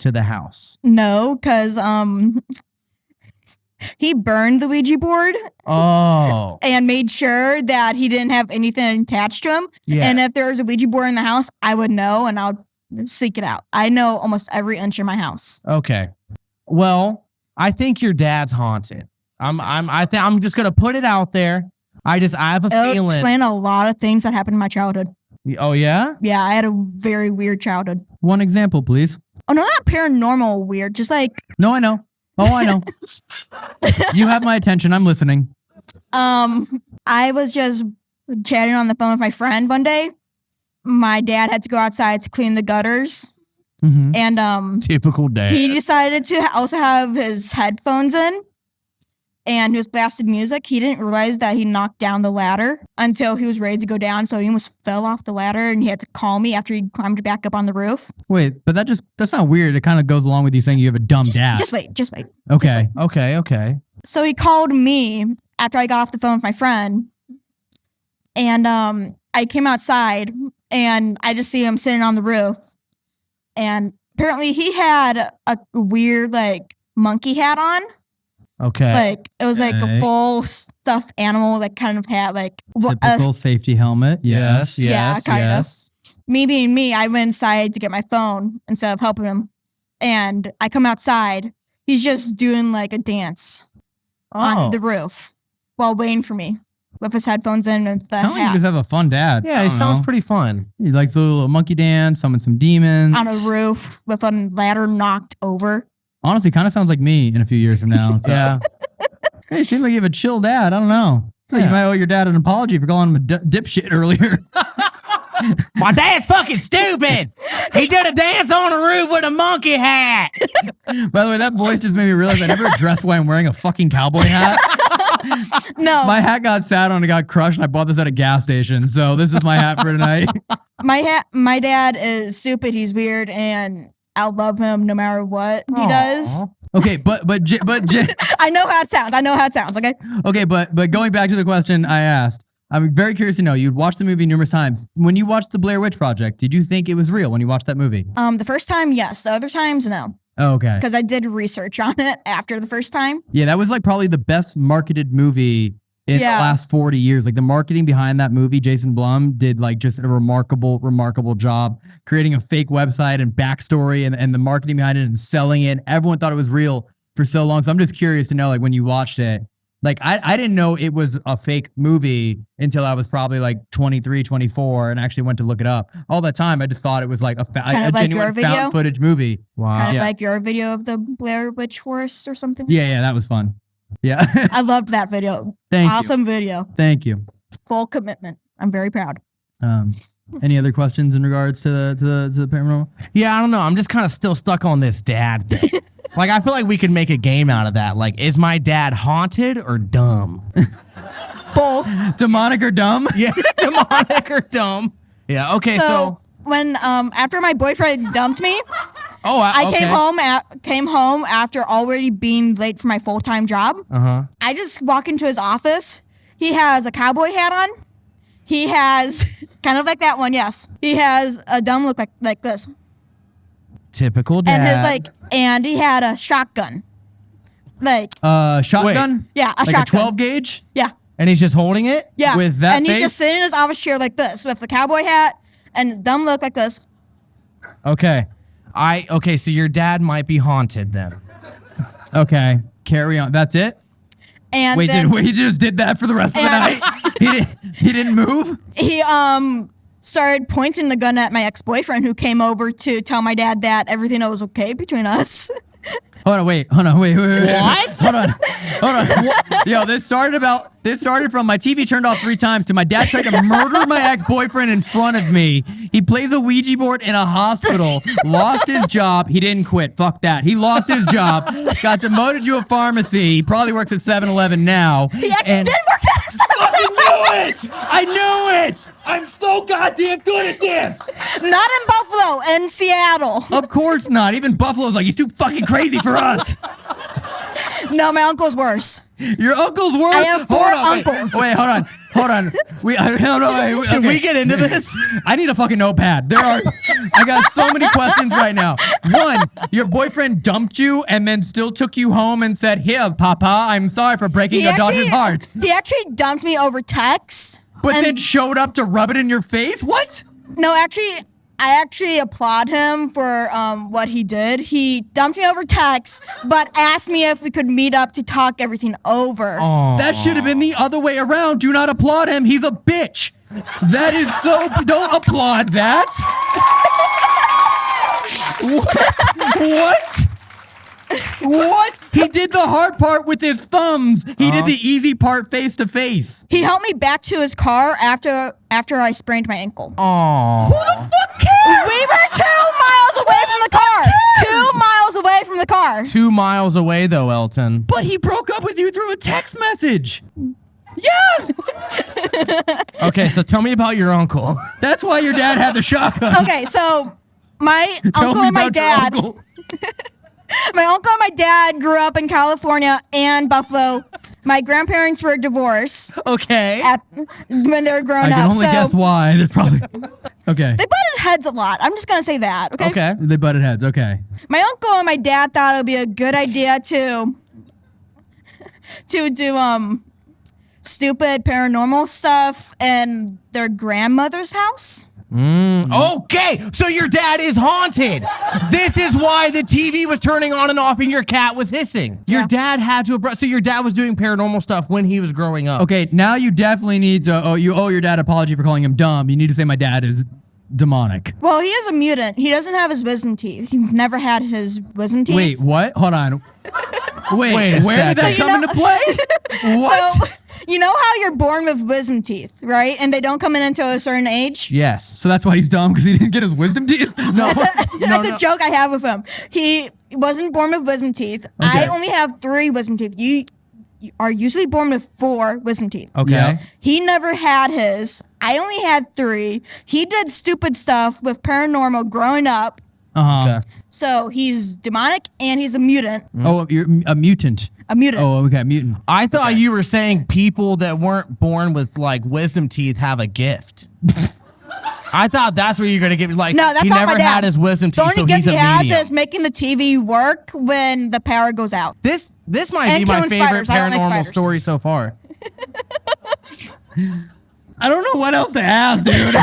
to the house? No, because um he burned the Ouija board Oh, and made sure that he didn't have anything attached to him. yeah. And if there was a Ouija board in the house, I would know and I would seek it out. I know almost every inch of my house. Okay. Well, I think your dad's haunted. I'm I'm I think I'm just gonna put it out there. I just I have a It'll feeling. explain a lot of things that happened in my childhood. Oh yeah? Yeah, I had a very weird childhood. One example, please. Oh no, not paranormal weird, just like No, I know. Oh, I know. you have my attention. I'm listening. um I was just chatting on the phone with my friend one day. My dad had to go outside to clean the gutters hmm and um Typical dad. he decided to also have his headphones in and he was blasting music. He didn't realize that he knocked down the ladder until he was ready to go down. So he almost fell off the ladder and he had to call me after he climbed back up on the roof. Wait, but that just that's not weird. It kind of goes along with you saying you have a dumb dad. Just wait, just wait. okay. okay, okay. So he called me after I got off the phone with my friend. And um I came outside and I just see him sitting on the roof. And apparently he had a weird like monkey hat on. Okay. Like it was like Okay. a full stuffed animal that kind of had like wh- uh, Typical safety helmet. Yes. yes, Yeah, yes, kind of. yes. me being me, I went inside to get my phone instead of helping him. And I come outside, he's just doing like a dance Oh. on the roof while waiting for me with his headphones in and the Sound like you hat just have a fun dad. yeah, I he don't sounds know. pretty fun. He likes the little monkey dance, summon some demons. on a roof with a ladder knocked over. Honestly, kind of sounds like me in a few years from now. So, Yeah. Hey, you seem like you have a chill dad. I don't know. Yeah. You might owe your dad an apology for calling him a dipshit earlier. My dad's fucking stupid. He did a dance on a roof with a monkey hat. By the way, that voice just made me realize I never dressed why I'm wearing a fucking cowboy hat. No, my hat got sat on and got crushed, and I bought this at a gas station. So this is my hat for tonight. my hat my dad is stupid, he's weird, and I'll love him no matter what he does. Okay, but but J- but J- I know how it sounds. I know how it sounds, okay? okay, but but going back to the question I asked, I'm very curious to know. You'd watched the movie numerous times. When you watched the Blair Witch Project, did you think it was real when you watched that movie? Um, the first time, yes. The other times, no. Oh, okay. Because I did research on it after the first time. Yeah, that was like probably the best marketed movie in Yeah. the last 40 years. Like the marketing behind that movie, Jason Blum did like just a remarkable, remarkable job creating a fake website and backstory and, and the marketing behind it and selling it. Everyone thought it was real for so long. So I'm just curious to know, like, when you watched it, like, I, I didn't know it was a fake movie until I was probably like 23, 24 and actually went to look it up. All that time, I just thought it was like a, fa- a like genuine found footage movie. Wow. Kind of Yeah. like your video of the Blair Witch Forest or something. Yeah, yeah, that was fun. Yeah. I loved that video. Thank you. awesome video. Thank you. Full commitment. I'm very proud. Um, any other questions in regards to the to the to the paranormal? Yeah, I don't know. I'm just kind of still stuck on this dad thing. like, I feel like we could make a game out of that. Like, is my dad haunted or dumb? Both. Demonic or dumb? yeah, demonic or dumb? Yeah. Okay. So. so, when um after my boyfriend dumped me, oh, I, I okay. came home at, came home after already being late for my full time job. Uh huh. I just walk into his office. He has a cowboy hat on. He has kind of like that one, yes. He has a dumb look like like this, Typical dad. and his like, and he had a shotgun, like Uh, shotgun? yeah, a like shotgun. a 12 gauge? yeah, and he's just holding it. yeah. With that and he's face? just sitting in his office chair like this with the cowboy hat and dumb look like this. Okay. I okay. So your dad might be haunted then. Okay, carry on. That's it? And Wait, then did, wait, he just did that for the rest of the night? he, didn't, he didn't move? he um started pointing the gun at my ex boyfriend who came over to tell my dad that everything was okay between us. Hold on, wait, hold on, wait, wait, wait. wait. What? Hold on, hold on. Yo, this started about, this started from my TV turned off three times to my dad tried to murder my ex-boyfriend in front of me. He plays a Ouija board in a hospital, lost his job. He didn't quit. Fuck that. He lost his job, got demoted to a pharmacy. He probably works at 7-Eleven now. He actually and- did work at I knew it! I knew it! I'm so goddamn good at this! Not in Buffalo, in Seattle. Of course not. Even Buffalo's like, he's too fucking crazy for us. No, my uncle's worse. Your uncle's worse? I have four hold on, wait, uncles. Wait, hold on. Hold on. We, I don't know. Wait, Should okay. we get into this? I need a fucking notepad. There are, I got so many questions right now. One, your boyfriend dumped you and then still took you home and said, Here, Papa, I'm sorry for breaking your daughter's heart. he actually dumped me over text. But then showed up to rub it in your face? What? No, actually, I actually applaud him for um, what he did. He dumped me over text, but asked me if we could meet up to talk everything over. That should have been the other way around. Do not applaud him. He's a bitch. That is so. Don't applaud that. What? What? What? He did the hard part with his thumbs. He did uh-huh. the easy part face to face. He helped me back to his car after after I sprained my ankle. Aw. Who the fuck cares? We were two miles away from the car. Two miles away from the car. Two miles away though, Elton. But he broke up with you through a text message. Yeah. Okay, so tell me about your uncle. That's why your dad had the shotgun. Okay, so my uncle and my dad. my uncle and my dad grew up in California and Buffalo. My grandparents were divorced Okay. at, when they were growing I can up. only so guess why. There's probably. Okay. they butted heads a lot. I'm just gonna say that. Okay. Okay. They butted heads. Okay. My uncle and my dad thought it would be a good idea to to do um stupid paranormal stuff in their grandmother's house. Mm-hmm. Mm-hmm. Okay, so your dad is haunted. This is why the TV was turning on and off and your cat was hissing. Your Yeah. dad had to. abru- So your dad was doing paranormal stuff when he was growing up. Okay, now you definitely need to. Oh, you owe your dad apology for calling him dumb. You need to say my dad is demonic. Well, he is a mutant. He doesn't have his wisdom teeth. He's never had his wisdom teeth. Wait, what? Hold on. Wait, Wait a where did that. So come know- into play? what? So you know how you're born with wisdom teeth, right? And they don't come in until a certain age. Yes. So that's why he's dumb because he didn't get his wisdom teeth. No. That's a joke I have with him. He wasn't born with wisdom teeth. I only have three wisdom teeth. You, you are usually born with four wisdom teeth. Okay. Yeah. He never had his. I only had three. He did stupid stuff with paranormal growing up. Uh huh. Okay. So he's demonic and he's a mutant. Mm-hmm. Oh, you're a mutant. A mutant. Oh, okay, mutant. I thought you were saying people that weren't born with like wisdom teeth have a gift. I thought that's what you're gonna give. Like, No, that's he not never my dad. had his wisdom The teeth, only so gift he's a he has medium. is making the TV work when the power goes out. This this might And be my killing favorite spiders. I don't like paranormal story so far. I don't know what else to ask, dude.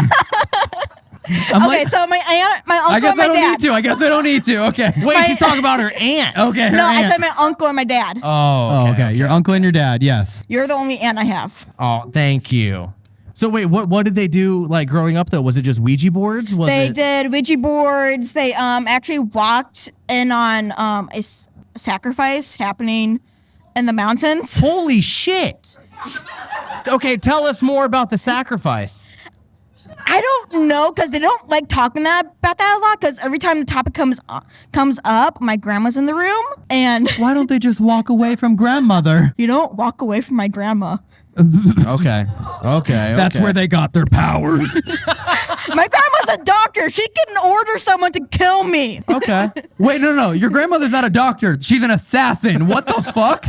I'm okay, like, so my aunt, my uncle, I guess and my I don't dad. need to. I guess I don't need to. Okay. Wait, My- she's talking about her aunt. Okay. her No, I said my uncle and my dad. Oh, Oh, okay. Your uncle and your dad. Yes. You're the only aunt I have. Oh, thank you. So wait, what what did they do like growing up though? Was it just Ouija boards? Was They it did Ouija boards. They um actually walked in on um a s- sacrifice happening in the mountains. Holy shit. Okay, tell us more about the sacrifice. I don't know because they don't like talking that about that a lot. Because every time the topic comes up, comes up, my grandma's in the room, and Why don't they just walk away from grandmother? you don't walk away from my grandma. Okay. Okay. That's okay. where they got their powers. My grandma's a doctor. She can order someone to kill me. Okay. Wait, no, no. Your grandmother's not a doctor. She's an assassin. What the fuck?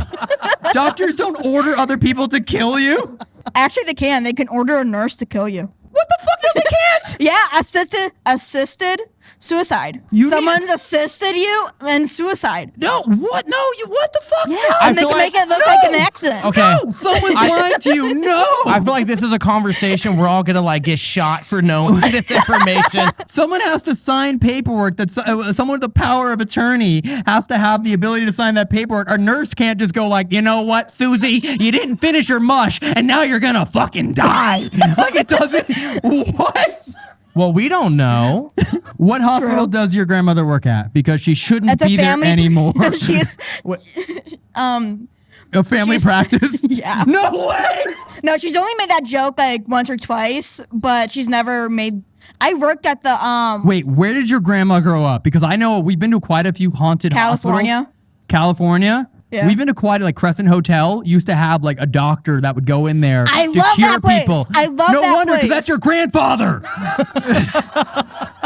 Doctors don't order other people to kill you. Actually, they can. They can order a nurse to kill you. What the fuck? No, they can't. Yeah, assisted assisted suicide. You need- Someone's assisted you and suicide. No, what? No, you. What the fuck? Yeah, No. and they feel can like- make it look no. like an accident. Okay. No, someone's I- lying to you. No. I feel like this is a conversation we're all gonna like get shot for knowing this information. Someone has to sign paperwork that uh, someone with the power of attorney has to have the ability to sign that paperwork. A nurse can't just go like, you know what, Susie, you didn't finish your mush, and now you're gonna fucking die. like it doesn't. What? Well, we don't know. What hospital does your grandmother work at? Because she shouldn't a be family there anymore. She's um a family she's- practice. yeah. No way. No, she's only made that joke like once or twice, but she's never made. I worked at the um Wait, where did your grandma grow up? Because I know we've been to quite a few haunted California. hospitals. California. Yeah. We've been to quite like Crescent Hotel used to have like a doctor that would go in there I to love cure that place. people. I love that. no that wonder because place. that's your grandfather.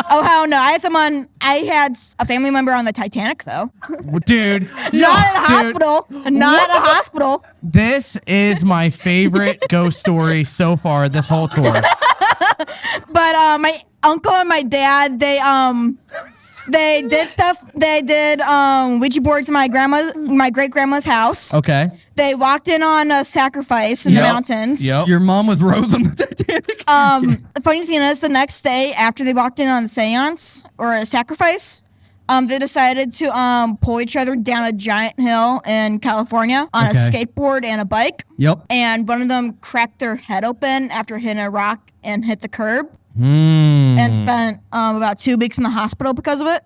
oh hell no! I had someone. I had a family member on the Titanic though. Dude. Not no, at a dude, hospital. Not at a hospital. This is my favorite ghost story so far this whole tour. But uh, my uncle and my dad, they um, they did stuff. They did um Ouija boards in my grandma, my great grandma's house. Okay. They walked in on a sacrifice in Yep. the mountains. Yep. your mom was Rose on the Titanic. Um, the funny thing is, the next day after they walked in on the seance or a sacrifice, um, they decided to um pull each other down a giant hill in California on Okay. a skateboard and a bike. yep. And one of them cracked their head open after hitting a rock and hit the curb, Hmm. and spent um about two weeks in the hospital because of it.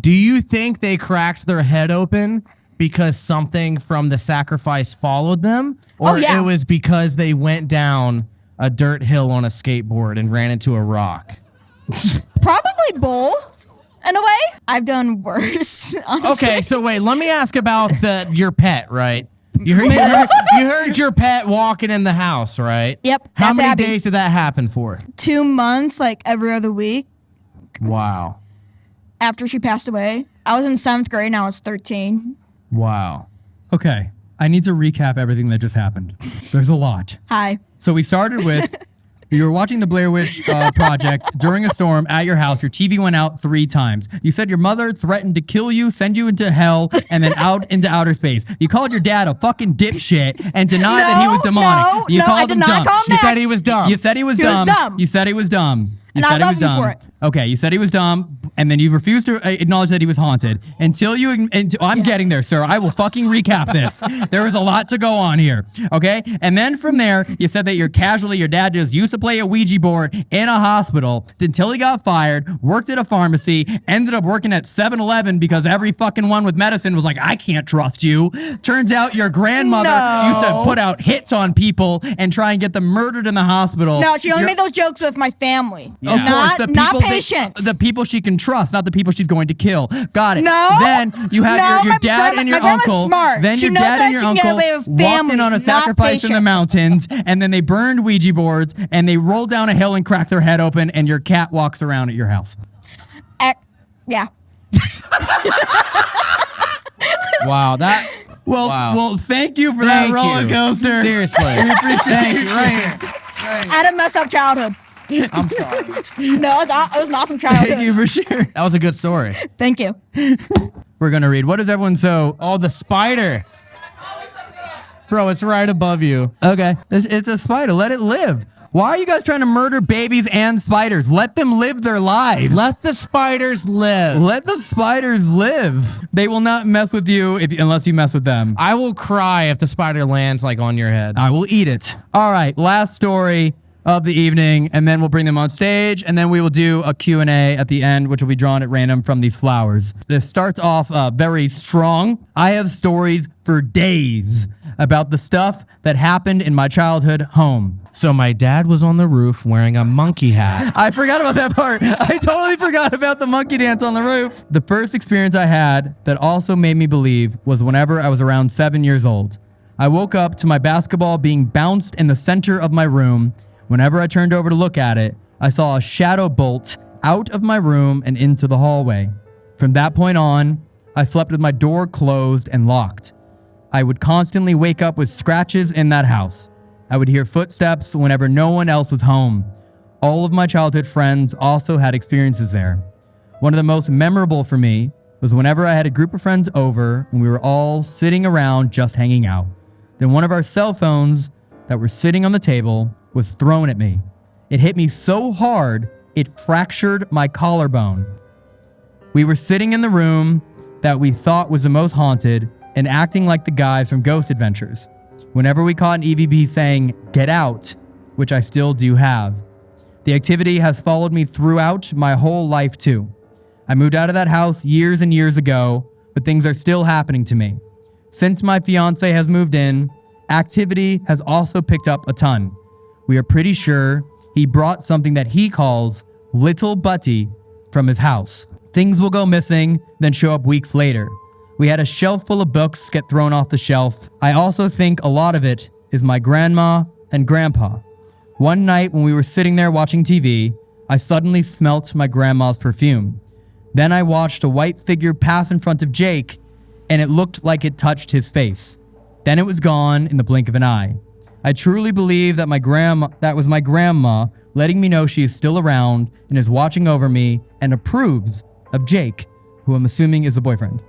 Do you think they cracked their head open because something from the sacrifice followed them? Or Oh, yeah. it was because they went down a dirt hill on a skateboard and ran into a rock? Probably both, in a way. I've done worse. honestly. Okay, so wait, let me ask about the your pet, right? You heard, you heard, you heard your pet walking in the house, right? Yep, How many Abby. days did that happen for? Two months, like every other week Wow. after she passed away. I was in seventh grade. Now I was thirteen. Wow. Okay. I need to recap everything that just happened. There's a lot. Hi. So we started with you were watching the Blair Witch uh, Project during a storm at your house. Your TV went out three times. You said your mother threatened to kill you, send you into hell, and then out into outer space. You called your dad a fucking dipshit and denied that he was demonic. no, you no, called I him not dumb. call him You that. said he was dumb. You said he was He was dumb. dumb. You said he was dumb. You And I said he love was him dumb. for it. Okay, you said he was dumb, and then you refused to uh, acknowledge that he was haunted until you. Until, I'm getting there, sir. I will fucking recap this. there is a lot to go on here. Okay, and then from there, you said that you're casually your dad just used to play a Ouija board in a hospital until he got fired, worked at a pharmacy, ended up working at 7-Eleven because every fucking one with medicine was like, I can't trust you. Turns out your grandmother used to put out hits on people and try and get them murdered in the hospital. No, she only Your- made those jokes with my family. Of Not, course, the not people that- the people she can trust, not the people she's going to kill. Got it. No. Then you have No, your, your my dad grandma- and your my grandma's uncle. smart. Then She your knows dad that and your she can get uncle away walked in on a not sacrifice in the mountains, and then they burned Ouija boards, and they rolled down a hill and cracked their head open, and your cat walks around at your house. Ac- yeah. Wow, that. Well, Wow. well, thank you for Thank that roller you. coaster. Seriously. We appreciate Thank you. you. Right here. I had a messed up childhood. I'm sorry. No, it was, it was an awesome childhood. Thank you for sharing. That was a good story. Thank you. We're gonna read. What is everyone so? Oh, the spider. Bro, it's right above you. Okay, it's, it's a spider. Let it live. Why are you guys trying to murder babies and spiders? Let them live their lives. Let the spiders live. Let the spiders live. They will not mess with you if unless you mess with them. I will cry if the spider lands like on your head. I will eat it. All right, last story of the evening, and then we'll bring them on stage, and then we will do a Q&A at the end, which will be drawn at random from these flowers. This starts off uh, very strong. I have stories for days about the stuff that happened in my childhood home. So my dad was on the roof wearing a monkey hat. I forgot about that part. I totally forgot about the monkey dance on the roof. The first experience I had that also made me believe was whenever I was around seven years old. I woke up to my basketball being bounced in the center of my room. Whenever I turned over to look at it, I saw a shadow bolt out of my room and into the hallway. From that point on, I slept with my door closed and locked. I would constantly wake up with scratches in that house. I would hear footsteps whenever no one else was home. All of my childhood friends also had experiences there. One of the most memorable for me was whenever I had a group of friends over and we were all sitting around just hanging out. Then one of our cell phones that were sitting on the table was thrown at me. It hit me so hard, it fractured my collarbone. We were sitting in the room that we thought was the most haunted and acting like the guys from Ghost Adventures. Whenever we caught an EVP saying, get out, which I still do have. The activity has followed me throughout my whole life, too. I moved out of that house years and years ago, but things are still happening to me. Since my fiance has moved in, activity has also picked up a ton. We are pretty sure he brought something that he calls Little Buddy from his house. Things will go missing, then show up weeks later. We had a shelf full of books get thrown off the shelf. I also think a lot of it is my grandma and grandpa. One night when we were sitting there watching TV, I suddenly smelt my grandma's perfume. Then I watched a white figure pass in front of Jake, and it looked like it touched his face. Then it was gone in the blink of an eye. I truly believe that my grandma that was my grandma letting me know she is still around and is watching over me and approves of Jake, who I'm assuming is the boyfriend.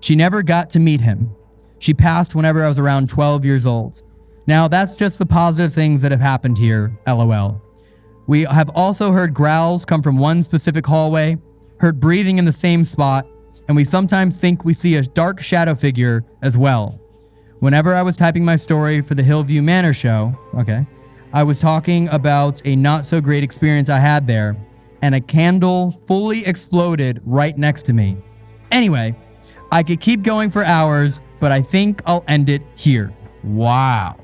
She never got to meet him. She passed whenever I was around 12 years old. Now, that's just the positive things that have happened here, lol. We have also heard growls come from one specific hallway, heard breathing in the same spot, and we sometimes think we see a dark shadow figure as well. Whenever I was typing my story for the Hillview Manor show, okay, I was talking about a not so great experience I had there, and a candle fully exploded right next to me. Anyway, I could keep going for hours, but I think I'll end it here. Wow.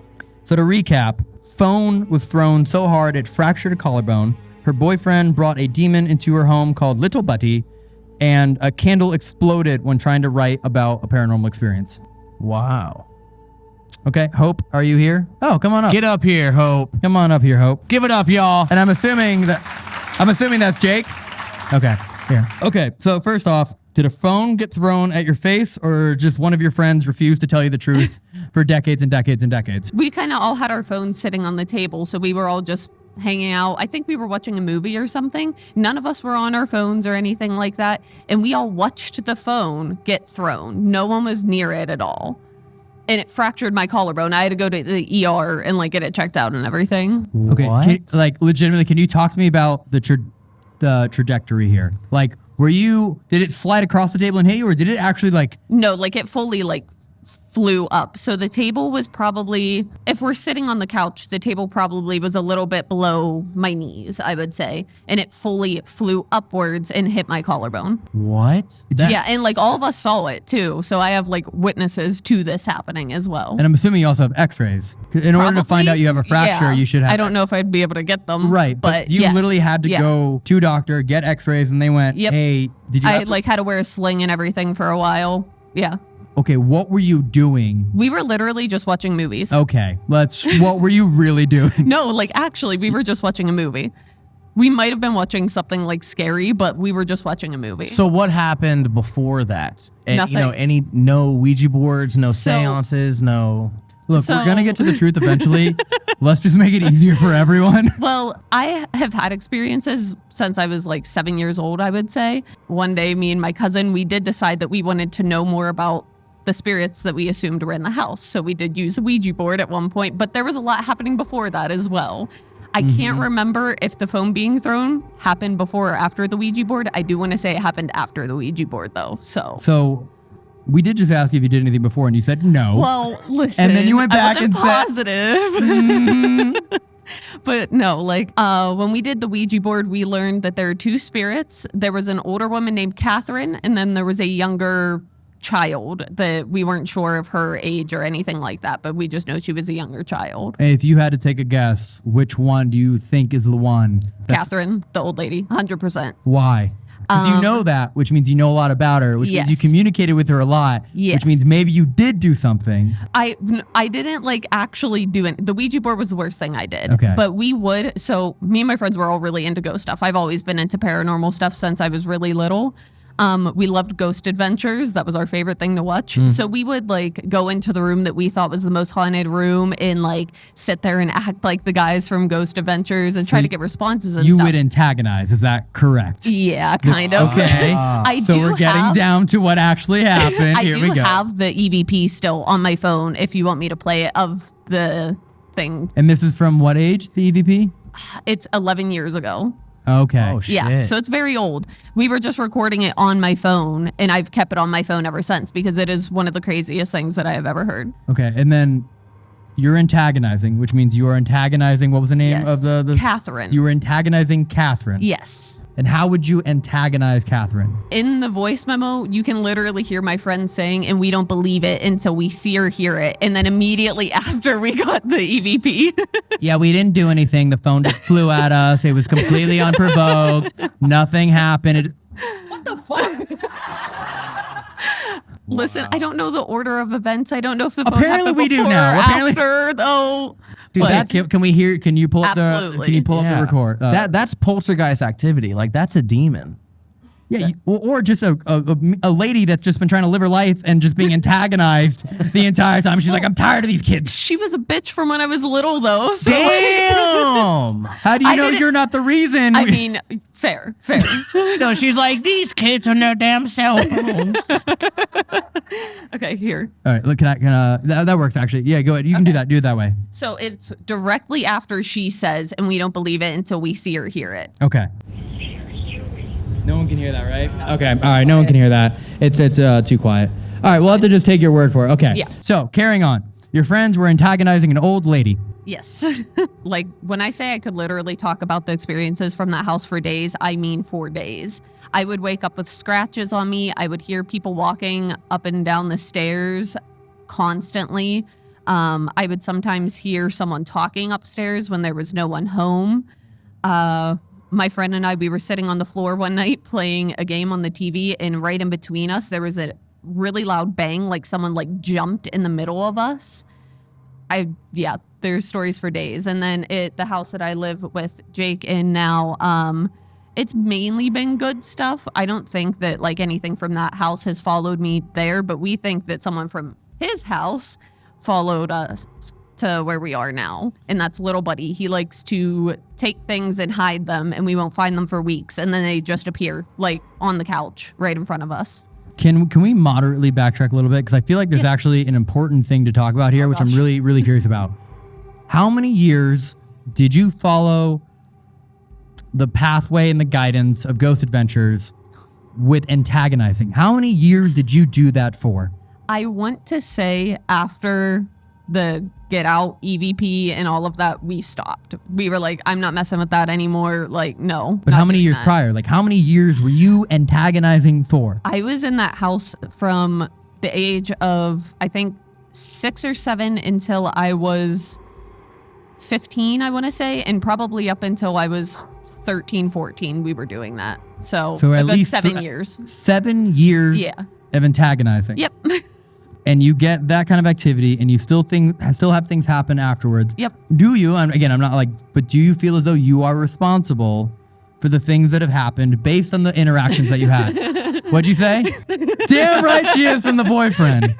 So to recap, phone was thrown so hard it fractured a collarbone. Her boyfriend brought a demon into her home called Little Buddy, and a candle exploded when trying to write about a paranormal experience. Wow. Okay, Hope, are you here? Oh, come on up. Get up here, Hope. come on up here, Hope. Give it up, y'all. And I'm assuming that I'm assuming that's Jake. Okay. Here. Okay. So first off, did a phone get thrown at your face, or just one of your friends refused to tell you the truth for decades and decades and decades? We kind of all had our phones sitting on the table, so we were all just hanging out. I think we were watching a movie or something. None of us were on our phones or anything like that, and we all watched the phone get thrown. No one was near it at all. And it fractured my collarbone. I had to go to the ER and like get it checked out and everything. Okay. What? can- like legitimately, can you talk to me about the tra- the trajectory here? Like, were you did it slide across the table and hit you, or did it actually like? No, like it fully like flew up. So the table was probably if we're sitting on the couch, the table probably was a little bit below my knees, I would say, and it fully flew upwards and hit my collarbone. What? yeah, and like all of us saw it too. So I have like witnesses to this happening as well. And I'm assuming you also have x rays. In order to find out you have a fracture, yeah. you should have. I don't know if I'd be able to get them. Right, but, but you yes, literally had to yeah. go to a doctor, get X-rays, and they went, Yep. "Hey, did you?" I like had to wear a sling and everything for a while. Yeah. Okay, what were you doing? We were literally just watching movies. Okay, let's. what were you really doing? No, like actually, we were just watching a movie. We might have been watching something like scary, but we were just watching a movie. So what happened before that? And, You know, Nothing. any no Ouija boards, no So- seances, no. Look, So- we're gonna get to the truth eventually. Let's just make it easier for everyone. Well, I have had experiences since I was like seven years old, I would say. One day, me and my cousin, we did decide that we wanted to know more about the spirits that we assumed were in the house. So we did use a Ouija board at one point, but there was a lot happening before that as well. I can't remember if the phone being thrown happened before or after the Ouija board. I do want to say it happened after the Ouija board, though. So, So we did just ask you if you did anything before, and you said no. well, listen. And then you went back and said- positive. but no, like uh, when we did the Ouija board, we learned that there are two spirits. There was an older woman named Catherine, and then there was a younger child that we weren't sure of her age or anything like that, but we just know she was a younger child. if you had to take a guess, which one do you think is the one? Catherine, the old lady, 100%. Why? Because you Um, know that, which means you know a lot about her, which means you communicated with her a lot, Yes. which means maybe you did do something. I I didn't like actually do it. The Ouija board was the worst thing I did. Okay. But we would. So me and my friends were all really into ghost stuff. I've always been into paranormal stuff since I was really little. Um, we loved Ghost Adventures. That was our favorite thing to watch. Hmm. So we would like go into the room that we thought was the most haunted room and like sit there and act like the guys from Ghost Adventures and try to get responses and You stuff. would antagonize. Is that correct? yeah, kind of. Okay. I so do we're getting have- down to what actually happened. I Here do we go. have the EVP still on my phone if you want me to play it of the thing. and this is from what age? The EVP? It's 11 years ago. Okay. Oh, shit. Yeah, so it's very old. We were just recording it on my phone, and I've kept it on my phone ever since because it is one of the craziest things that I have ever heard. Okay. And then you're antagonizing, which means you are antagonizing. What was the name Yes. of the, the Catherine. You were antagonizing Catherine. yes. And how would you antagonize Catherine? In the voice memo, you can literally hear my friend saying, and we don't believe it until we see or hear it. And then immediately after we got the E EVP. Yeah, we didn't do anything. The phone just flew at us. It was completely unprovoked. Nothing happened. It, what the fuck? Listen, I don't know the order of events. I don't know if the phone Apparently happened we do before now. Apparently- after, though. Dude, But- that, can, can we hear? Can you pull up the? Can you pull up Yeah. the record? Uh, that that's poltergeist activity. Like that's a demon. Yeah, you, or, or just a, a a- a lady that's just been trying to live her life and just being antagonized the entire time. She's like, I'm tired of these kids. She was a bitch from when I was little, though. So like- Damn. How do you I know you're not the reason? I mean, fair, fair. no, she's like these kids are no damn cell phones. okay, here. all right, look, can I? Can uh, that, that works actually. Yeah, go ahead. You can do that. Do it that way. So it's directly after she says, and we don't believe it until we see or hear it. Okay. No one can hear that, right? Okay. All right. No one can hear that. It's it's uh, too quiet. All right. We'll have to just take your word for it. Okay. Yeah. So carrying on. Your friends were antagonizing an old lady. Yes. like when I say I could literally talk about the experiences from that house for days, I mean for days. I would wake up with scratches on me. I would hear people walking up and down the stairs constantly. Um, I would sometimes hear someone talking upstairs when there was no one home. Uh, my friend and I, we were sitting on the floor one night playing a game on the TV, and right in between us, there was a really loud bang, like someone like jumped in the middle of us. I yeah, there's stories for days. And then it the house that I live with Jake in now, um, it's mainly been good stuff. I don't think that like anything from that house has followed me there, but we think that someone from his house followed us to where we are now. And that's little buddy. He likes to take things and hide them and we won't find them for weeks and then they just appear like on the couch right in front of us. Can can we moderately backtrack a little bit because I feel like there's Yes. actually an important thing to talk about here, oh, which I'm really really curious about. How many years did you follow the pathway and the guidance of Ghost Adventures with antagonizing? How many years did you do that for? I want to say after the get out EVP and all of that, we stopped. We were like, I'm not messing with that anymore. Like, no. But how many years that. prior? Like how many years were you antagonizing for? I was in that house from the age of, I think, six or seven until I was 15, I want to say, and probably up until I was 13, 14, we were doing that. So, So at least seven years. Seven years Yeah. of antagonizing. Yep. and you get that kind of activity and you still think still have things happen afterwards Yep. do you and again i'm not like but do you feel as though you are responsible for the things that have happened based on the interactions that you had. What'd you say? Damn right she is from the boyfriend.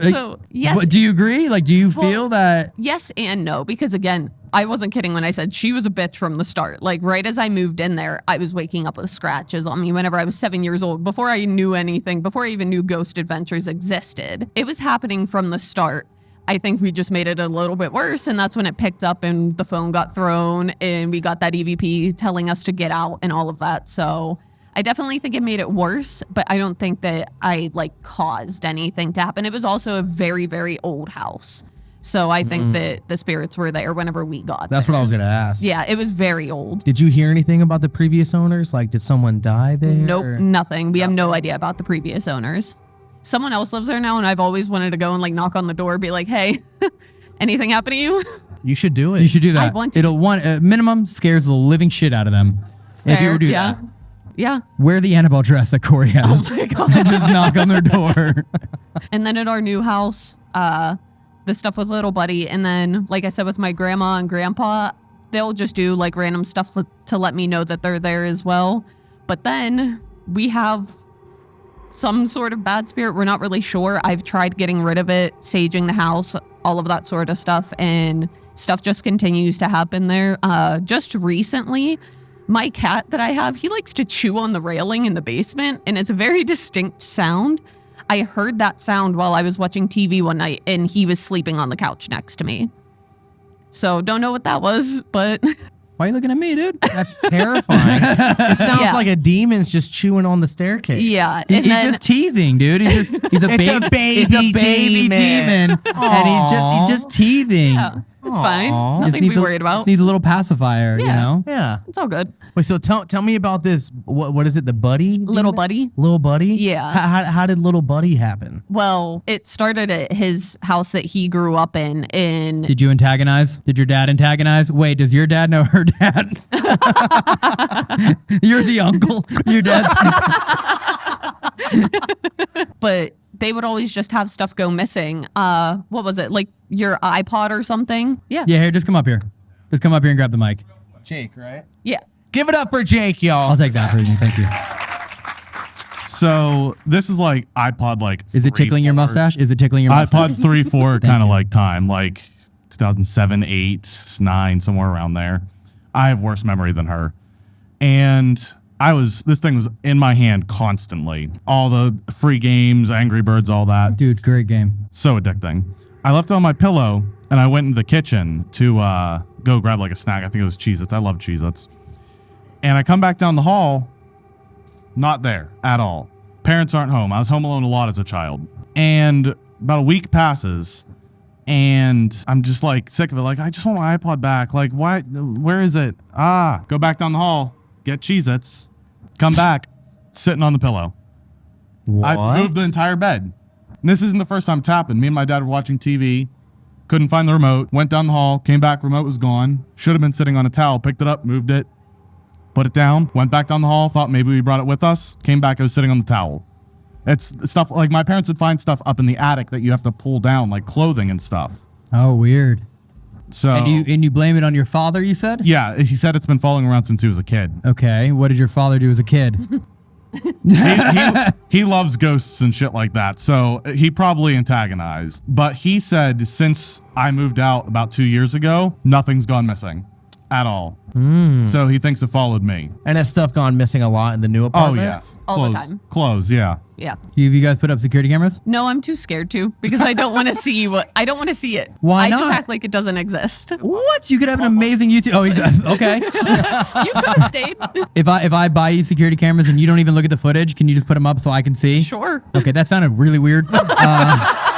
So, yes. but do you agree? Like, do you feel that? Yes and no, because again, I wasn't kidding when I said she was a bitch from the start. Like right as I moved in there, I was waking up with scratches on me whenever I was seven years old, before I knew anything, before I even knew Ghost Adventures existed. It was happening from the start. I think we just made it a little bit worse, and that's when it picked up and the phone got thrown, and we got that EVP telling us to get out and all of that. So I definitely think it made it worse, but I don't think that I like caused anything to happen. It was also a very, very old house. So I think that the spirits were there whenever we got That's there. what I was gonna ask. Yeah, it was very old. Did you hear anything about the previous owners? Like, did someone die there? Nope, or- nothing. We have no idea about the previous owners. Someone else lives there now, and I've always wanted to go and like knock on the door, be like, "Hey, anything happen to you?" You should do it. You should do that. want to. It'll one uh, minimum scares the living shit out of them. if you were to do yeah, that, yeah. wear the Annabelle dress that Corey has, Oh my god. and just knock on their door. And then at our new house, uh, the stuff with little buddy. And then, like I said, with my grandma and grandpa, they'll just do like random stuff to, to let me know that they're there as well. But then we have some sort of bad spirit. We're not really sure. I've tried getting rid of it, saging the house, all of that sort of stuff, and stuff just continues to happen there. Uh, just recently, my cat that I have, he likes to chew on the railing in the basement, and it's a very distinct sound. I heard that sound while I was watching TV one night, and he was sleeping on the couch next to me. So don't know what that was, but Why are you looking at me, dude? That's terrifying. it sounds Yeah. like a demon's just chewing on the staircase. yeah. He- he's then just teething, dude. He's just he's a, It's baby, a baby it's a baby demon. demon, and he's just he's just teething. yeah, it's fine. Aw. Just Nothing to needs be a- worried about. Just needs a little pacifier, you know. Yeah. It's all good. Wait, so tell tell me about this. What what is it? The buddy? Little buddy. Little buddy? Yeah. How, how, how did little buddy happen? Well, it started at his house that he grew up in. In Did you antagonize? Did your dad antagonize? Wait, does your dad know her dad? You're the uncle. Your dad's. but they would always just have stuff go missing. Uh, what was it? Like your iPod or something? Yeah. Yeah, here, just come up here. Just come up here and grab the mic. Jake, right? Yeah. Give it up for Jake, y'all. I'll take that for you. Thank you. So this is like iPod like. Is it three, tickling your mustache? Is it tickling your mustache? iPod three, four kind of like time, like 2007, eight, nine, somewhere around there. I have worse memory than her, and I was this thing was in my hand constantly. All the free games, Angry Birds, all that. Dude, great game. So addicting. I left it on my pillow and I went into the kitchen to uh, go grab like a snack. I think it was Cheez Its. I love Cheez Its. And I come back down the hall, not there at all. Parents aren't home. I was home alone a lot as a child. And about a week passes and I'm just like sick of it. Like, I just want my iPod back. Like, why? Where is it? Ah, go back down the hall, get Cheez Its, come back, sitting on the pillow. What? I moved the entire bed. And this isn't the first time it's happened. Me and my dad were watching TV, couldn't find the remote, went down the hall, came back, remote was gone. Should have been sitting on a towel, picked it up, moved it, put it down, went back down the hall, thought maybe we brought it with us, came back, it was sitting on the towel. It's stuff like my parents would find stuff up in the attic that you have to pull down, like clothing and stuff. Oh, weird. So And you and you blame it on your father? You said. yeah, he said it's been following around since he was a kid. Okay. What did your father do as a kid? he, he, he loves ghosts and shit like that. So he probably antagonized. But he said since I moved out about two years ago, nothing's gone missing at all. So he thinks it followed me. and has stuff gone missing a lot in the new apartment? Oh, yeah. All the time. Clothes, yeah. Yeah. Have you guys put up security cameras? No, I'm too scared to because I don't want to see what I don't want to see it. Why I just act like it doesn't exist. What? You could have an amazing YouTube. Oh, he's- okay. you could have stayed. if I if I buy you security cameras and you don't even look at the footage, can you just put them up so I can see? Sure. Okay, that sounded really weird. Uh,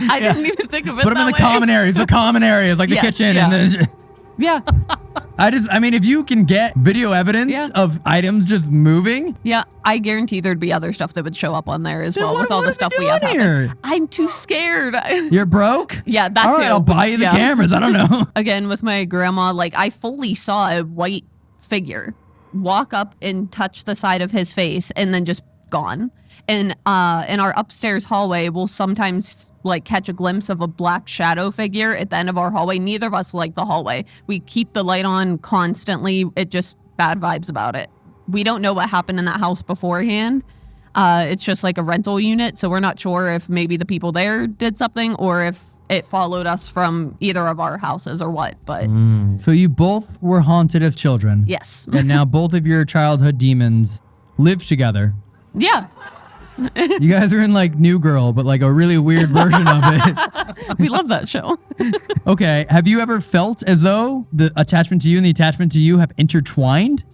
I didn't even think of it. put them in the way. common areas, the common areas like the kitchen, yeah. and then. Yeah. I just, I mean, if you can get video evidence Yeah. of items just moving, Yeah. I guarantee there'd be other stuff that would show up on there as Then well what- with all the stuff we have. happen. here? I'm too scared. you're broke. yeah, that All too. right, I'll buy you the Yeah. cameras. I don't know. Again, with my grandma, like I fully saw a white figure walk up and touch the side of his face and then just gone. And uh, in our upstairs hallway, we'll sometimes like catch a glimpse of a black shadow figure at the end of our hallway. Neither of us like the hallway. We keep the light on constantly. It just bad vibes about it. We don't know what happened in that house beforehand. Uh, it's just like a rental unit, so we're not sure if maybe the people there did something or if it followed us from either of our houses or what. But So you both were haunted as children. yes, And now both of your childhood demons live together. yeah, You guys are in like New Girl, but like a really weird version of it. we love that show. Okay. Have you ever felt as though the attachment to you and the attachment to you have intertwined?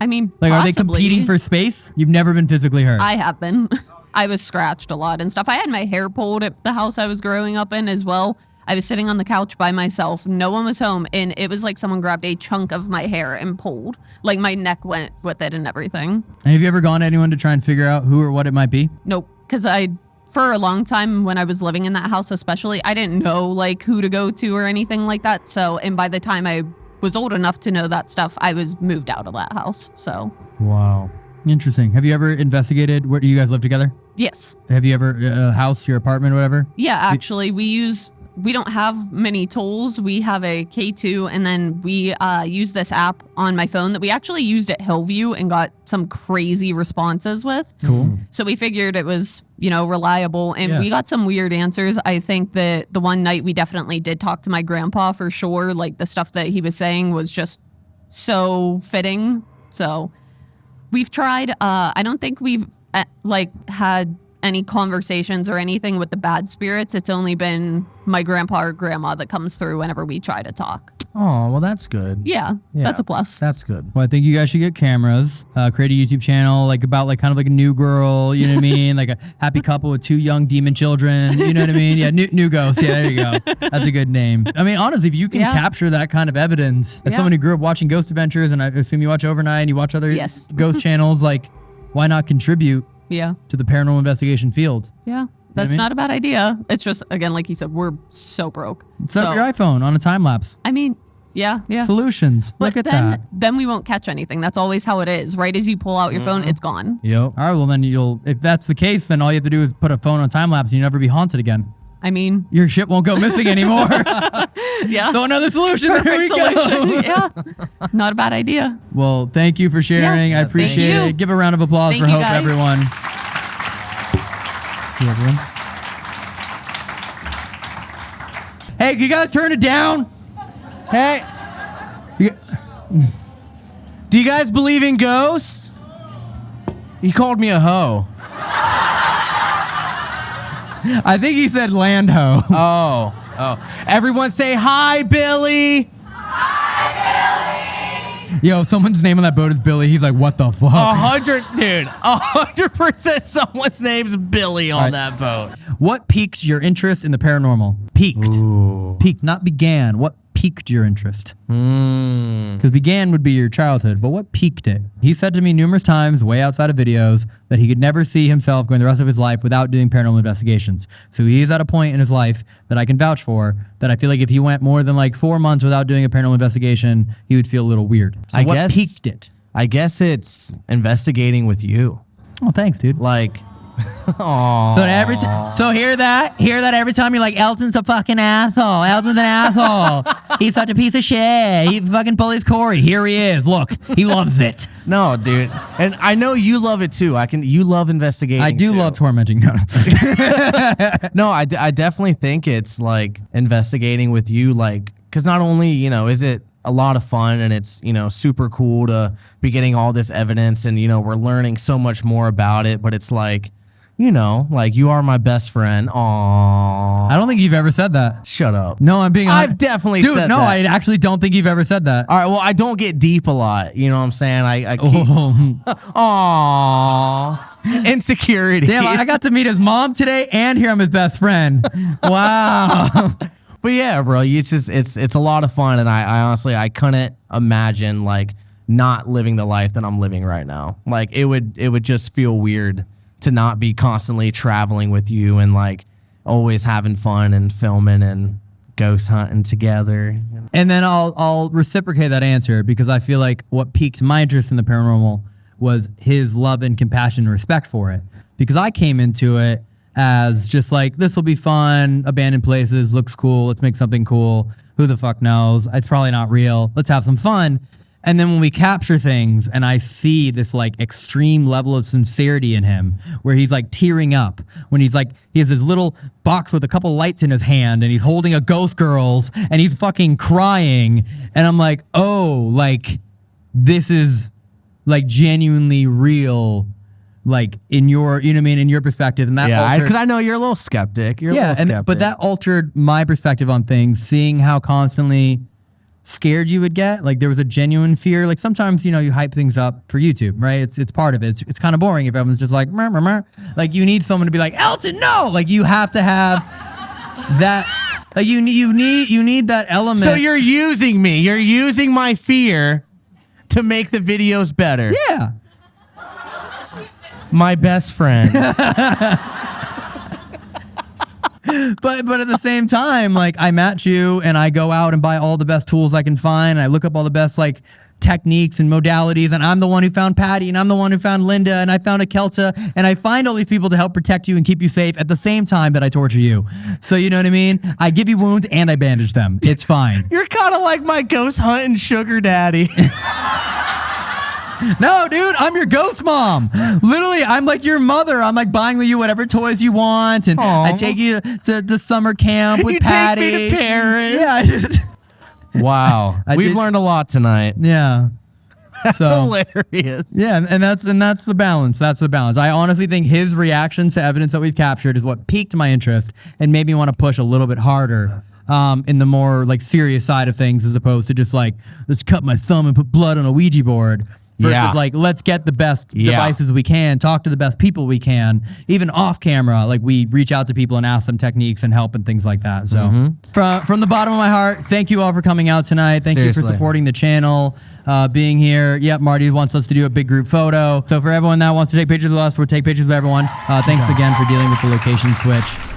I mean, Like, are they competing for space? You've never been physically hurt. I have been. I was scratched a lot and stuff. I had my hair pulled at the house I was growing up in as well. I was sitting on the couch by myself. No one was home. And it was like someone grabbed a chunk of my hair and pulled. Like my neck went with it and everything. and have you ever gone to anyone to try and figure out who or what it might be? Nope. Because I, for a long time when I was living in that house, especially, I didn't know like who to go to or anything like that. So, and by the time I was old enough to know that stuff, I was moved out of that house. So, Wow. Interesting. Have you ever investigated where do you guys live together? yes. Have you ever uh, a house, your apartment, whatever? Yeah, actually, we use we don't have many tools. We have a K2, and then we uh, use this app on my phone that we actually used at Hillview and got some crazy responses with. Cool. So we figured it was you know reliable, and Yeah. we got some weird answers. I think that the one night we definitely did talk to my grandpa for sure. Like the stuff that he was saying was just so fitting. So we've tried. Uh, I don't think we've uh, like had any conversations or anything with the bad spirits. It's only been my grandpa or grandma that comes through whenever we try to talk. Oh, well, that's good. Yeah, Yeah. that's a plus. That's good. Well, I think you guys should get cameras, uh, create a YouTube channel, like about like kind of like a new girl, you know what I mean? Like a happy couple with two young demon children, you know what I mean? Yeah, new, new ghost. Yeah, there you go. That's a good name. I mean, honestly, if you can Yeah. capture that kind of evidence, as Yeah. someone who grew up watching Ghost Adventures, and I assume you watch Overnight and you watch other Yes. ghost channels, like why not contribute Yeah, to the paranormal investigation field? yeah, that's mean? not a bad idea. It's just again, like he said, we're so broke. Set up your iPhone on a time lapse. I mean, yeah, yeah. Solutions. but Look at then, that. then we won't catch anything. That's always how it is. Right as you pull out your phone, mm-hmm. it's gone. Yep. All right, well then you'll if that's the case, then all you have to do is put a phone on time lapse and you never be haunted again. I mean, Your shit won't go missing anymore. yeah. so another solution. there we Perfect go. solution. yeah, not a bad idea. Well, thank you for sharing. I thank appreciate you. it. Give a round of applause Thank for you, Hope, guys. everyone. You, everyone. Hey, can you guys turn it down? Hey, do you guys believe in ghosts? He called me a hoe. I think he said land ho. Oh, oh. Everyone say hi, Billy. Yo, someone's name on that boat is Billy. He's like, what the fuck? A hundred, dude. A hundred percent someone's name's Billy on Right. that boat. What piqued your interest in the paranormal? Peaked. Peaked, not began. What piqued your interest? Mm. Because began would be your childhood, but what piqued it? He said to me numerous times, way outside of videos, that he could never see himself going the rest of his life without doing paranormal investigations. So he's at a point in his life that I can vouch for that I feel like if he went more than like four months without doing a paranormal investigation, he would feel a little weird. So I what guess- piqued it? I guess it's investigating with you. Oh, thanks, dude. Like, So every t- so hear that hear that every time you're like Elton's a fucking asshole. Elton's an asshole. He's such a piece of shit. He fucking bullies Corey. Here he is. Look, he loves it. no, dude. And I know you love it too. I can. You love investigating. I do too. love tormenting. No. No, I, d- I definitely think it's like investigating with you, like, because not only, you know, is it a lot of fun and it's, you know, super cool to be getting all this evidence and, you know, we're learning so much more about it, but it's like, you know, like you are my best friend. Aww. I don't think you've ever said that. Shut up. No, I'm being. I've definitely dude. no, that. I actually don't think you've ever said that. All right, well, I don't get deep a lot. You know what I'm saying? I, I keep. Um, oh, Aww. Insecurity. damn! I got to meet his mom today and hear I'm his best friend. Wow. But yeah, bro, it's just it's it's a lot of fun, and I, I honestly I couldn't imagine like not living the life that I'm living right now. Like it would it would just feel weird to not be constantly traveling with you and like always having fun and filming and ghost hunting together. And then I'll I'll reciprocate that answer because I feel like what piqued my interest in the paranormal was his love and compassion and respect for it. Because I came into it as just like this will be fun, abandoned places, looks cool, let's make something cool. Who the fuck knows? It's probably not real. Let's have some fun. And then when we capture things and I see this like extreme level of sincerity in him where he's like tearing up when he's like he has his little box with a couple lights in his hand and he's holding a ghost girls and he's fucking crying and I'm like, "Oh, like this is like genuinely real like in your you know what I mean in your perspective and that Yeah, because I, know you're a little skeptic. You're a yeah, little and, skeptic. but that altered my perspective on things, seeing how constantly scared you would get. Like there was a genuine fear. Like sometimes, you know, you hype things up for YouTube, right? It's it's part of it. It's, it's kind of boring if everyone's just like, like you need someone to be like, Elton, no! Like you have to have that. Like you need you need you need that element. So you're using me. You're using my fear to make the videos better. yeah. My best friend. but but at the same time, like I match you and I go out and buy all the best tools I can find. And I look up all the best like techniques and modalities. And I'm the one who found Patty and I'm the one who found Linda and I found a Kelta and I find all these people to help protect you and keep you safe at the same time that I torture you. So you know what I mean? I give you wounds and I bandage them. It's fine. You're kind of like my ghost hunting sugar daddy. No, dude, I'm your ghost mom. Literally, I'm like your mother. I'm like buying with you whatever toys you want, and I take you to, the summer camp with You take me Patty. to Paris. Yeah, wow. I We've did- learned a lot tonight. yeah. That's So- hilarious. Yeah, and- and that's and that's the balance. That's the balance. I honestly think his reactions to evidence that we've captured is what piqued my interest and made me want to push a little bit harder um, in the more like serious side of things, as opposed to just like let's cut my thumb and put blood on a Ouija board. Versus Yeah. like let's get the best Yeah. devices we can, talk to the best people we can, even off camera. Like we reach out to people and ask them techniques and help and things like that. So Mm-hmm. from from the bottom of my heart, thank you all for coming out tonight. Thank you for supporting the channel, uh, being here. Yep, Marty wants us to do a big group photo. So for everyone that wants to take pictures with us, we'll take pictures with everyone. Uh, thanks again for dealing with the location switch.